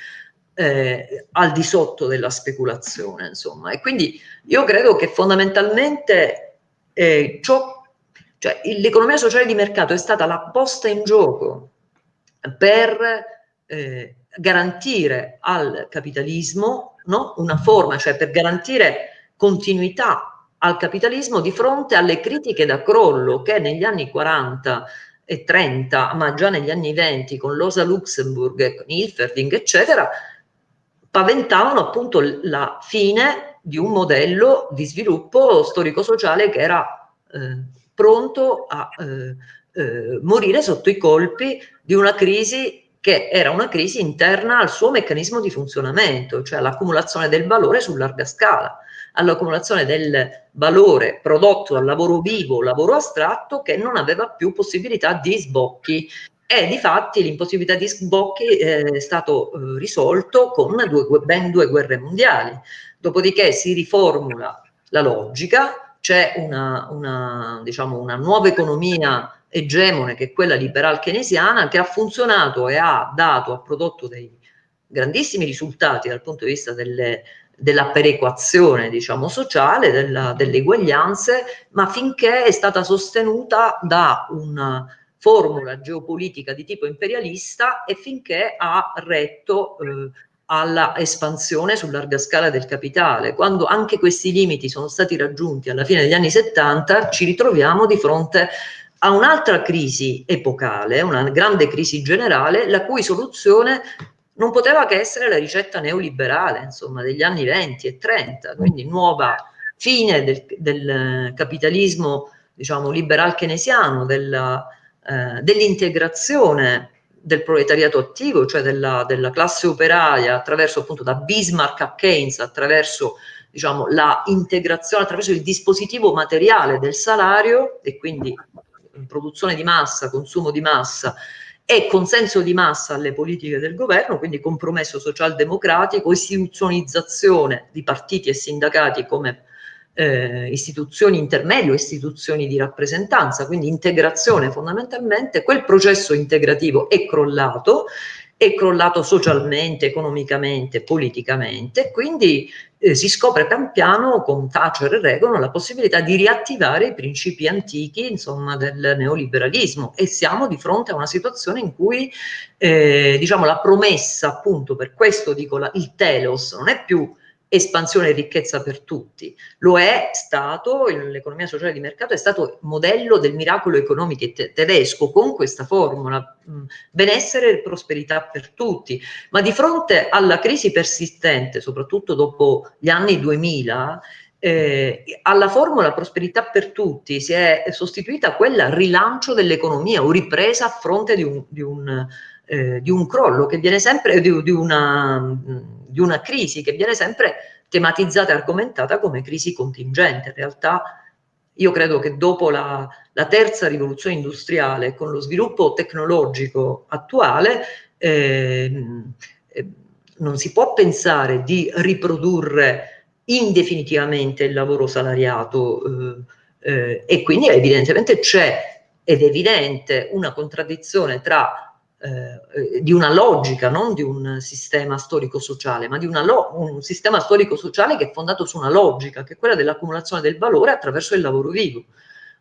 Eh, al di sotto della speculazione, insomma. E quindi io credo che fondamentalmente eh, ciò, cioè l'economia sociale di mercato è stata la posta in gioco per eh, garantire al capitalismo no? una forma, cioè per garantire continuità al capitalismo di fronte alle critiche da crollo che negli anni 40 e 30, ma già negli anni 20 con Rosa Luxemburg, con Hilferding, eccetera, paventavano appunto la fine di un modello di sviluppo storico-sociale che era eh, pronto a eh, eh, morire sotto i colpi di una crisi che era una crisi interna al suo meccanismo di funzionamento, cioè l'accumulazione del valore su larga scala all'accumulazione del valore prodotto dal lavoro vivo, lavoro astratto, che non aveva più possibilità di sbocchi. E di fatti l'impossibilità di sbocchi eh, è stato eh, risolto con due, ben due guerre mondiali. Dopodiché si riformula la logica, c'è una, una, diciamo, una nuova economia egemone che è quella liberal keynesiana che ha funzionato e ha dato, ha prodotto dei grandissimi risultati dal punto di vista delle della perequazione diciamo, sociale, della, delle uguaglianze, ma finché è stata sostenuta da una formula geopolitica di tipo imperialista e finché ha retto eh, alla espansione su larga scala del capitale. Quando anche questi limiti sono stati raggiunti alla fine degli anni 70, ci ritroviamo di fronte a un'altra crisi epocale, una grande crisi generale, la cui soluzione non poteva che essere la ricetta neoliberale, insomma, degli anni 20 e 30, quindi nuova fine del, del capitalismo, diciamo, liberal keynesiano, della, eh, dell'integrazione del proletariato attivo, cioè della, della, classe operaia, attraverso appunto da Bismarck a Keynes, attraverso diciamo, la integrazione, attraverso il dispositivo materiale del salario e quindi produzione di massa, consumo di massa e consenso di massa alle politiche del governo, quindi compromesso socialdemocratico, istituzionalizzazione di partiti e sindacati come eh, istituzioni intermedie o istituzioni di rappresentanza, quindi integrazione fondamentalmente, quel processo integrativo è crollato, è crollato socialmente, economicamente, politicamente, quindi eh, si scopre pian piano con Thatcher e Reagan la possibilità di riattivare i principi antichi insomma, del neoliberalismo e siamo di fronte a una situazione in cui eh, diciamo, la promessa appunto per questo dico la, il telos non è più espansione e ricchezza per tutti. Lo è stato, l'economia sociale di mercato è stato modello del miracolo economico te tedesco con questa formula, benessere e prosperità per tutti. Ma di fronte alla crisi persistente, soprattutto dopo gli anni 2000, eh, alla formula prosperità per tutti si è sostituita quella rilancio dell'economia o ripresa a fronte di un, di un, eh, di un crollo che viene sempre, di, di una di una crisi che viene sempre tematizzata e argomentata come crisi contingente. In realtà io credo che dopo la, la terza rivoluzione industriale, con lo sviluppo tecnologico attuale, eh, non si può pensare di riprodurre indefinitivamente il lavoro salariato eh, eh, e quindi evidentemente c'è ed evidente una contraddizione tra eh, di una logica, non di un sistema storico-sociale, ma di un sistema storico-sociale che è fondato su una logica, che è quella dell'accumulazione del valore attraverso il lavoro vivo.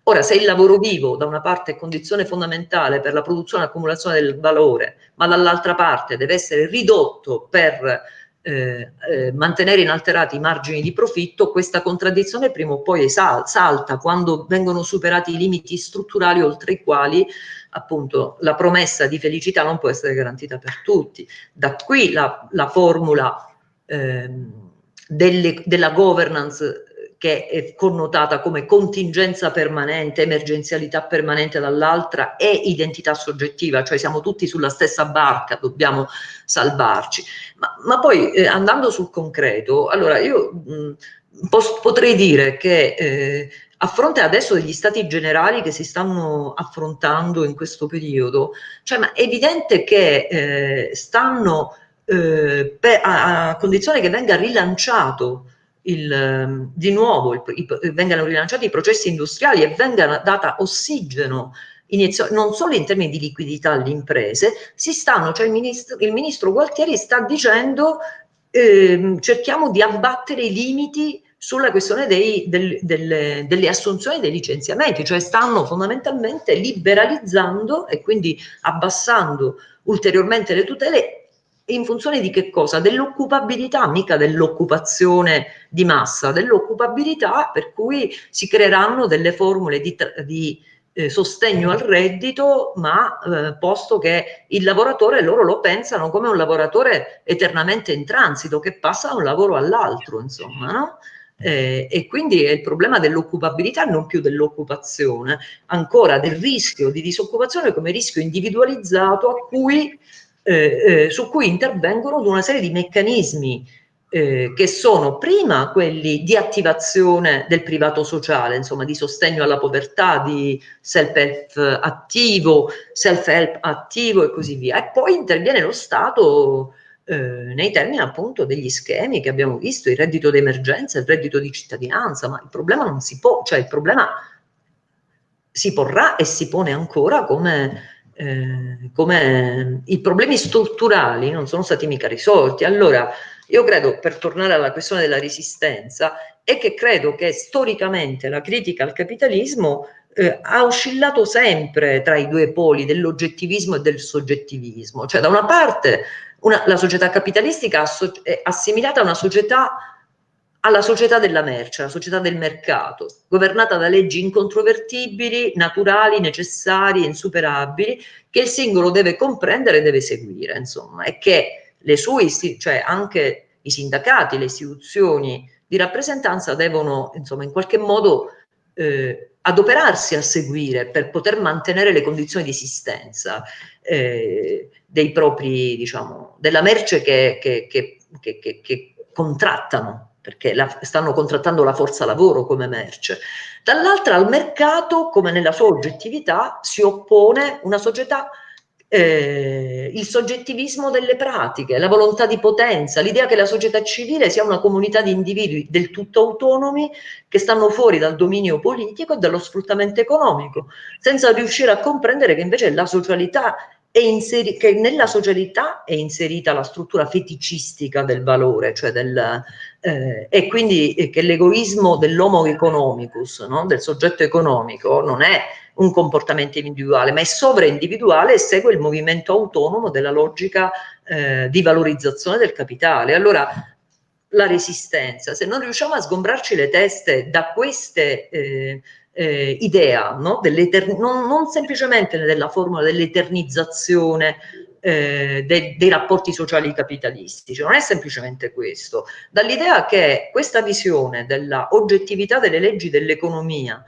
Ora, se il lavoro vivo da una parte è condizione fondamentale per la produzione e accumulazione del valore, ma dall'altra parte deve essere ridotto per eh, eh, mantenere inalterati i margini di profitto, questa contraddizione prima o poi salta quando vengono superati i limiti strutturali oltre i quali appunto la promessa di felicità non può essere garantita per tutti. Da qui la, la formula eh, delle, della governance che è connotata come contingenza permanente, emergenzialità permanente dall'altra e identità soggettiva, cioè siamo tutti sulla stessa barca, dobbiamo salvarci. Ma, ma poi eh, andando sul concreto, allora io mh, potrei dire che eh, a fronte adesso degli stati generali che si stanno affrontando in questo periodo, cioè, ma è evidente che eh, stanno eh, per, a, a, condizione che venga rilanciato il, ehm, di nuovo il, i, vengano rilanciati i processi industriali e venga data ossigeno inizio, non solo in termini di liquidità alle imprese, si stanno, cioè il ministro, il ministro Gualtieri sta dicendo eh, cerchiamo di abbattere i limiti sulla questione dei, del, delle, delle assunzioni e dei licenziamenti, cioè stanno fondamentalmente liberalizzando e quindi abbassando ulteriormente le tutele in funzione di che cosa? Dell'occupabilità, mica dell'occupazione di massa, dell'occupabilità per cui si creeranno delle formule di, di eh, sostegno al reddito, ma eh, posto che il lavoratore loro lo pensano come un lavoratore eternamente in transito, che passa da un lavoro all'altro, insomma, no? Eh, e quindi è il problema dell'occupabilità, non più dell'occupazione, ancora del rischio di disoccupazione come rischio individualizzato cui eh, eh, su cui intervengono una serie di meccanismi eh, che sono prima quelli di attivazione del privato sociale, insomma di sostegno alla povertà, di self-help attivo, self-help attivo e così via. E poi interviene lo Stato eh, nei termini appunto degli schemi che abbiamo visto, il reddito d'emergenza, il reddito di cittadinanza, ma il problema non si può, cioè il problema si porrà e si pone ancora come eh, come i problemi strutturali non sono stati mica risolti. Allora, io credo, per tornare alla questione della resistenza, è che credo che storicamente la critica al capitalismo eh, ha oscillato sempre tra i due poli dell'oggettivismo e del soggettivismo. Cioè, da una parte, una, la società capitalistica è assimilata a una società alla società della merce, alla società del mercato, governata da leggi incontrovertibili, naturali, necessarie, insuperabili, che il singolo deve comprendere e deve seguire, insomma, e che le sue, cioè anche i sindacati, le istituzioni di rappresentanza devono, insomma, in qualche modo eh, adoperarsi a seguire per poter mantenere le condizioni di esistenza eh, dei propri, diciamo, della merce che, che, che, che contrattano perché la, stanno contrattando la forza lavoro come merce. Dall'altra al mercato, come nella sua oggettività, si oppone una società eh, il soggettivismo delle pratiche, la volontà di potenza, l'idea che la società civile sia una comunità di individui del tutto autonomi che stanno fuori dal dominio politico e dallo sfruttamento economico, senza riuscire a comprendere che invece la socialità che nella socialità è inserita la struttura feticistica del valore, cioè del, eh, e quindi eh, che l'egoismo dell'homo economicus, no? del soggetto economico, non è un comportamento individuale, ma è sovraindividuale e segue il movimento autonomo della logica eh, di valorizzazione del capitale. Allora, la resistenza, se non riusciamo a sgombrarci le teste da queste eh, eh, idea, no? non, non, semplicemente della formula dell'eternizzazione eh, de dei rapporti sociali capitalistici, non è semplicemente questo, dall'idea che questa visione della oggettività delle leggi dell'economia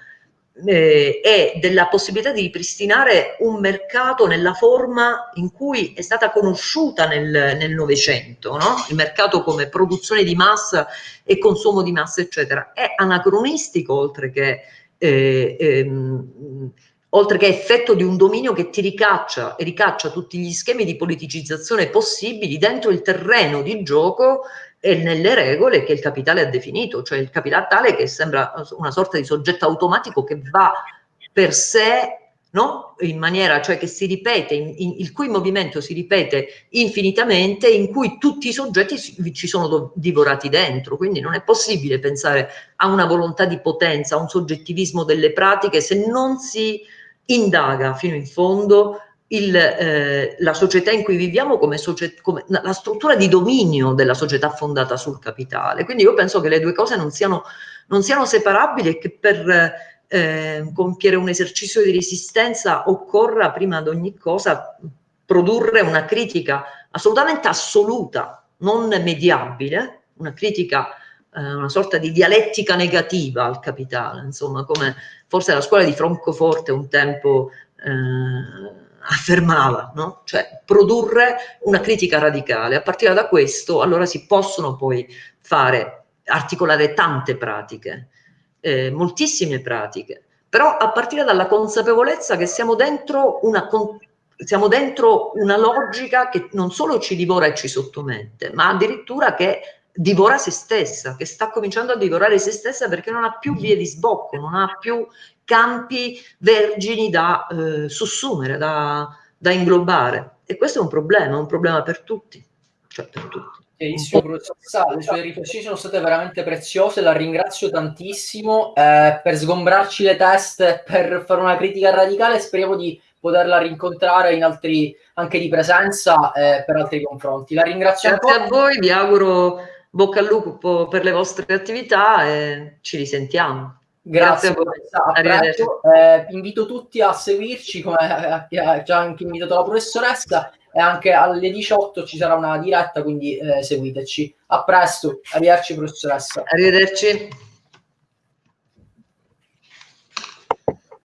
eh, e della possibilità di ripristinare un mercato nella forma in cui è stata conosciuta nel Novecento, no? il mercato come produzione di massa e consumo di massa, eccetera, è anacronistico oltre che eh, ehm, oltre che effetto di un dominio che ti ricaccia e ricaccia tutti gli schemi di politicizzazione possibili dentro il terreno di gioco e nelle regole che il capitale ha definito, cioè il capitale che sembra una sorta di soggetto automatico che va per sé no? in maniera cioè che si ripete, in, in, il cui movimento si ripete infinitamente, in cui tutti i soggetti ci sono divorati dentro, quindi non è possibile pensare a una volontà di potenza, a un soggettivismo delle pratiche se non si indaga fino in fondo il, eh, la società in cui viviamo come, come, la struttura di dominio della società fondata sul capitale. Quindi io penso che le due cose non siano, non siano separabili e che per eh, compiere un esercizio di resistenza occorra prima di ogni cosa produrre una critica assolutamente assoluta, non mediabile, una critica, eh, una sorta di dialettica negativa al capitale, insomma, come forse la scuola di Francoforte un tempo eh, affermava, no? cioè produrre una critica radicale. A partire da questo allora si possono poi fare, articolare tante pratiche eh, moltissime pratiche, però a partire dalla consapevolezza che siamo dentro una, siamo dentro una logica che non solo ci divora e ci sottomette, ma addirittura che divora se stessa, che sta cominciando a divorare se stessa perché non ha più vie di sbocco, non ha più campi vergini da eh, sussumere, da, da inglobare. E questo è un problema, un problema per tutti, cioè per tutti. Benissimo, professoressa, le sue riflessioni sono state veramente preziose, la ringrazio tantissimo. Eh, per sgombrarci le teste, per fare una critica radicale, speriamo di poterla rincontrare in altri, anche di presenza eh, per altri confronti. La ringrazio Grazie ancora. a voi, vi auguro bocca al lupo per le vostre attività e ci risentiamo. Grazie, Grazie a voi. Eh, invito tutti a seguirci, come ha già anche invitato la professoressa e anche alle 18 ci sarà una diretta, quindi eh, seguiteci. A presto, arrivederci professoressa. Arrivederci.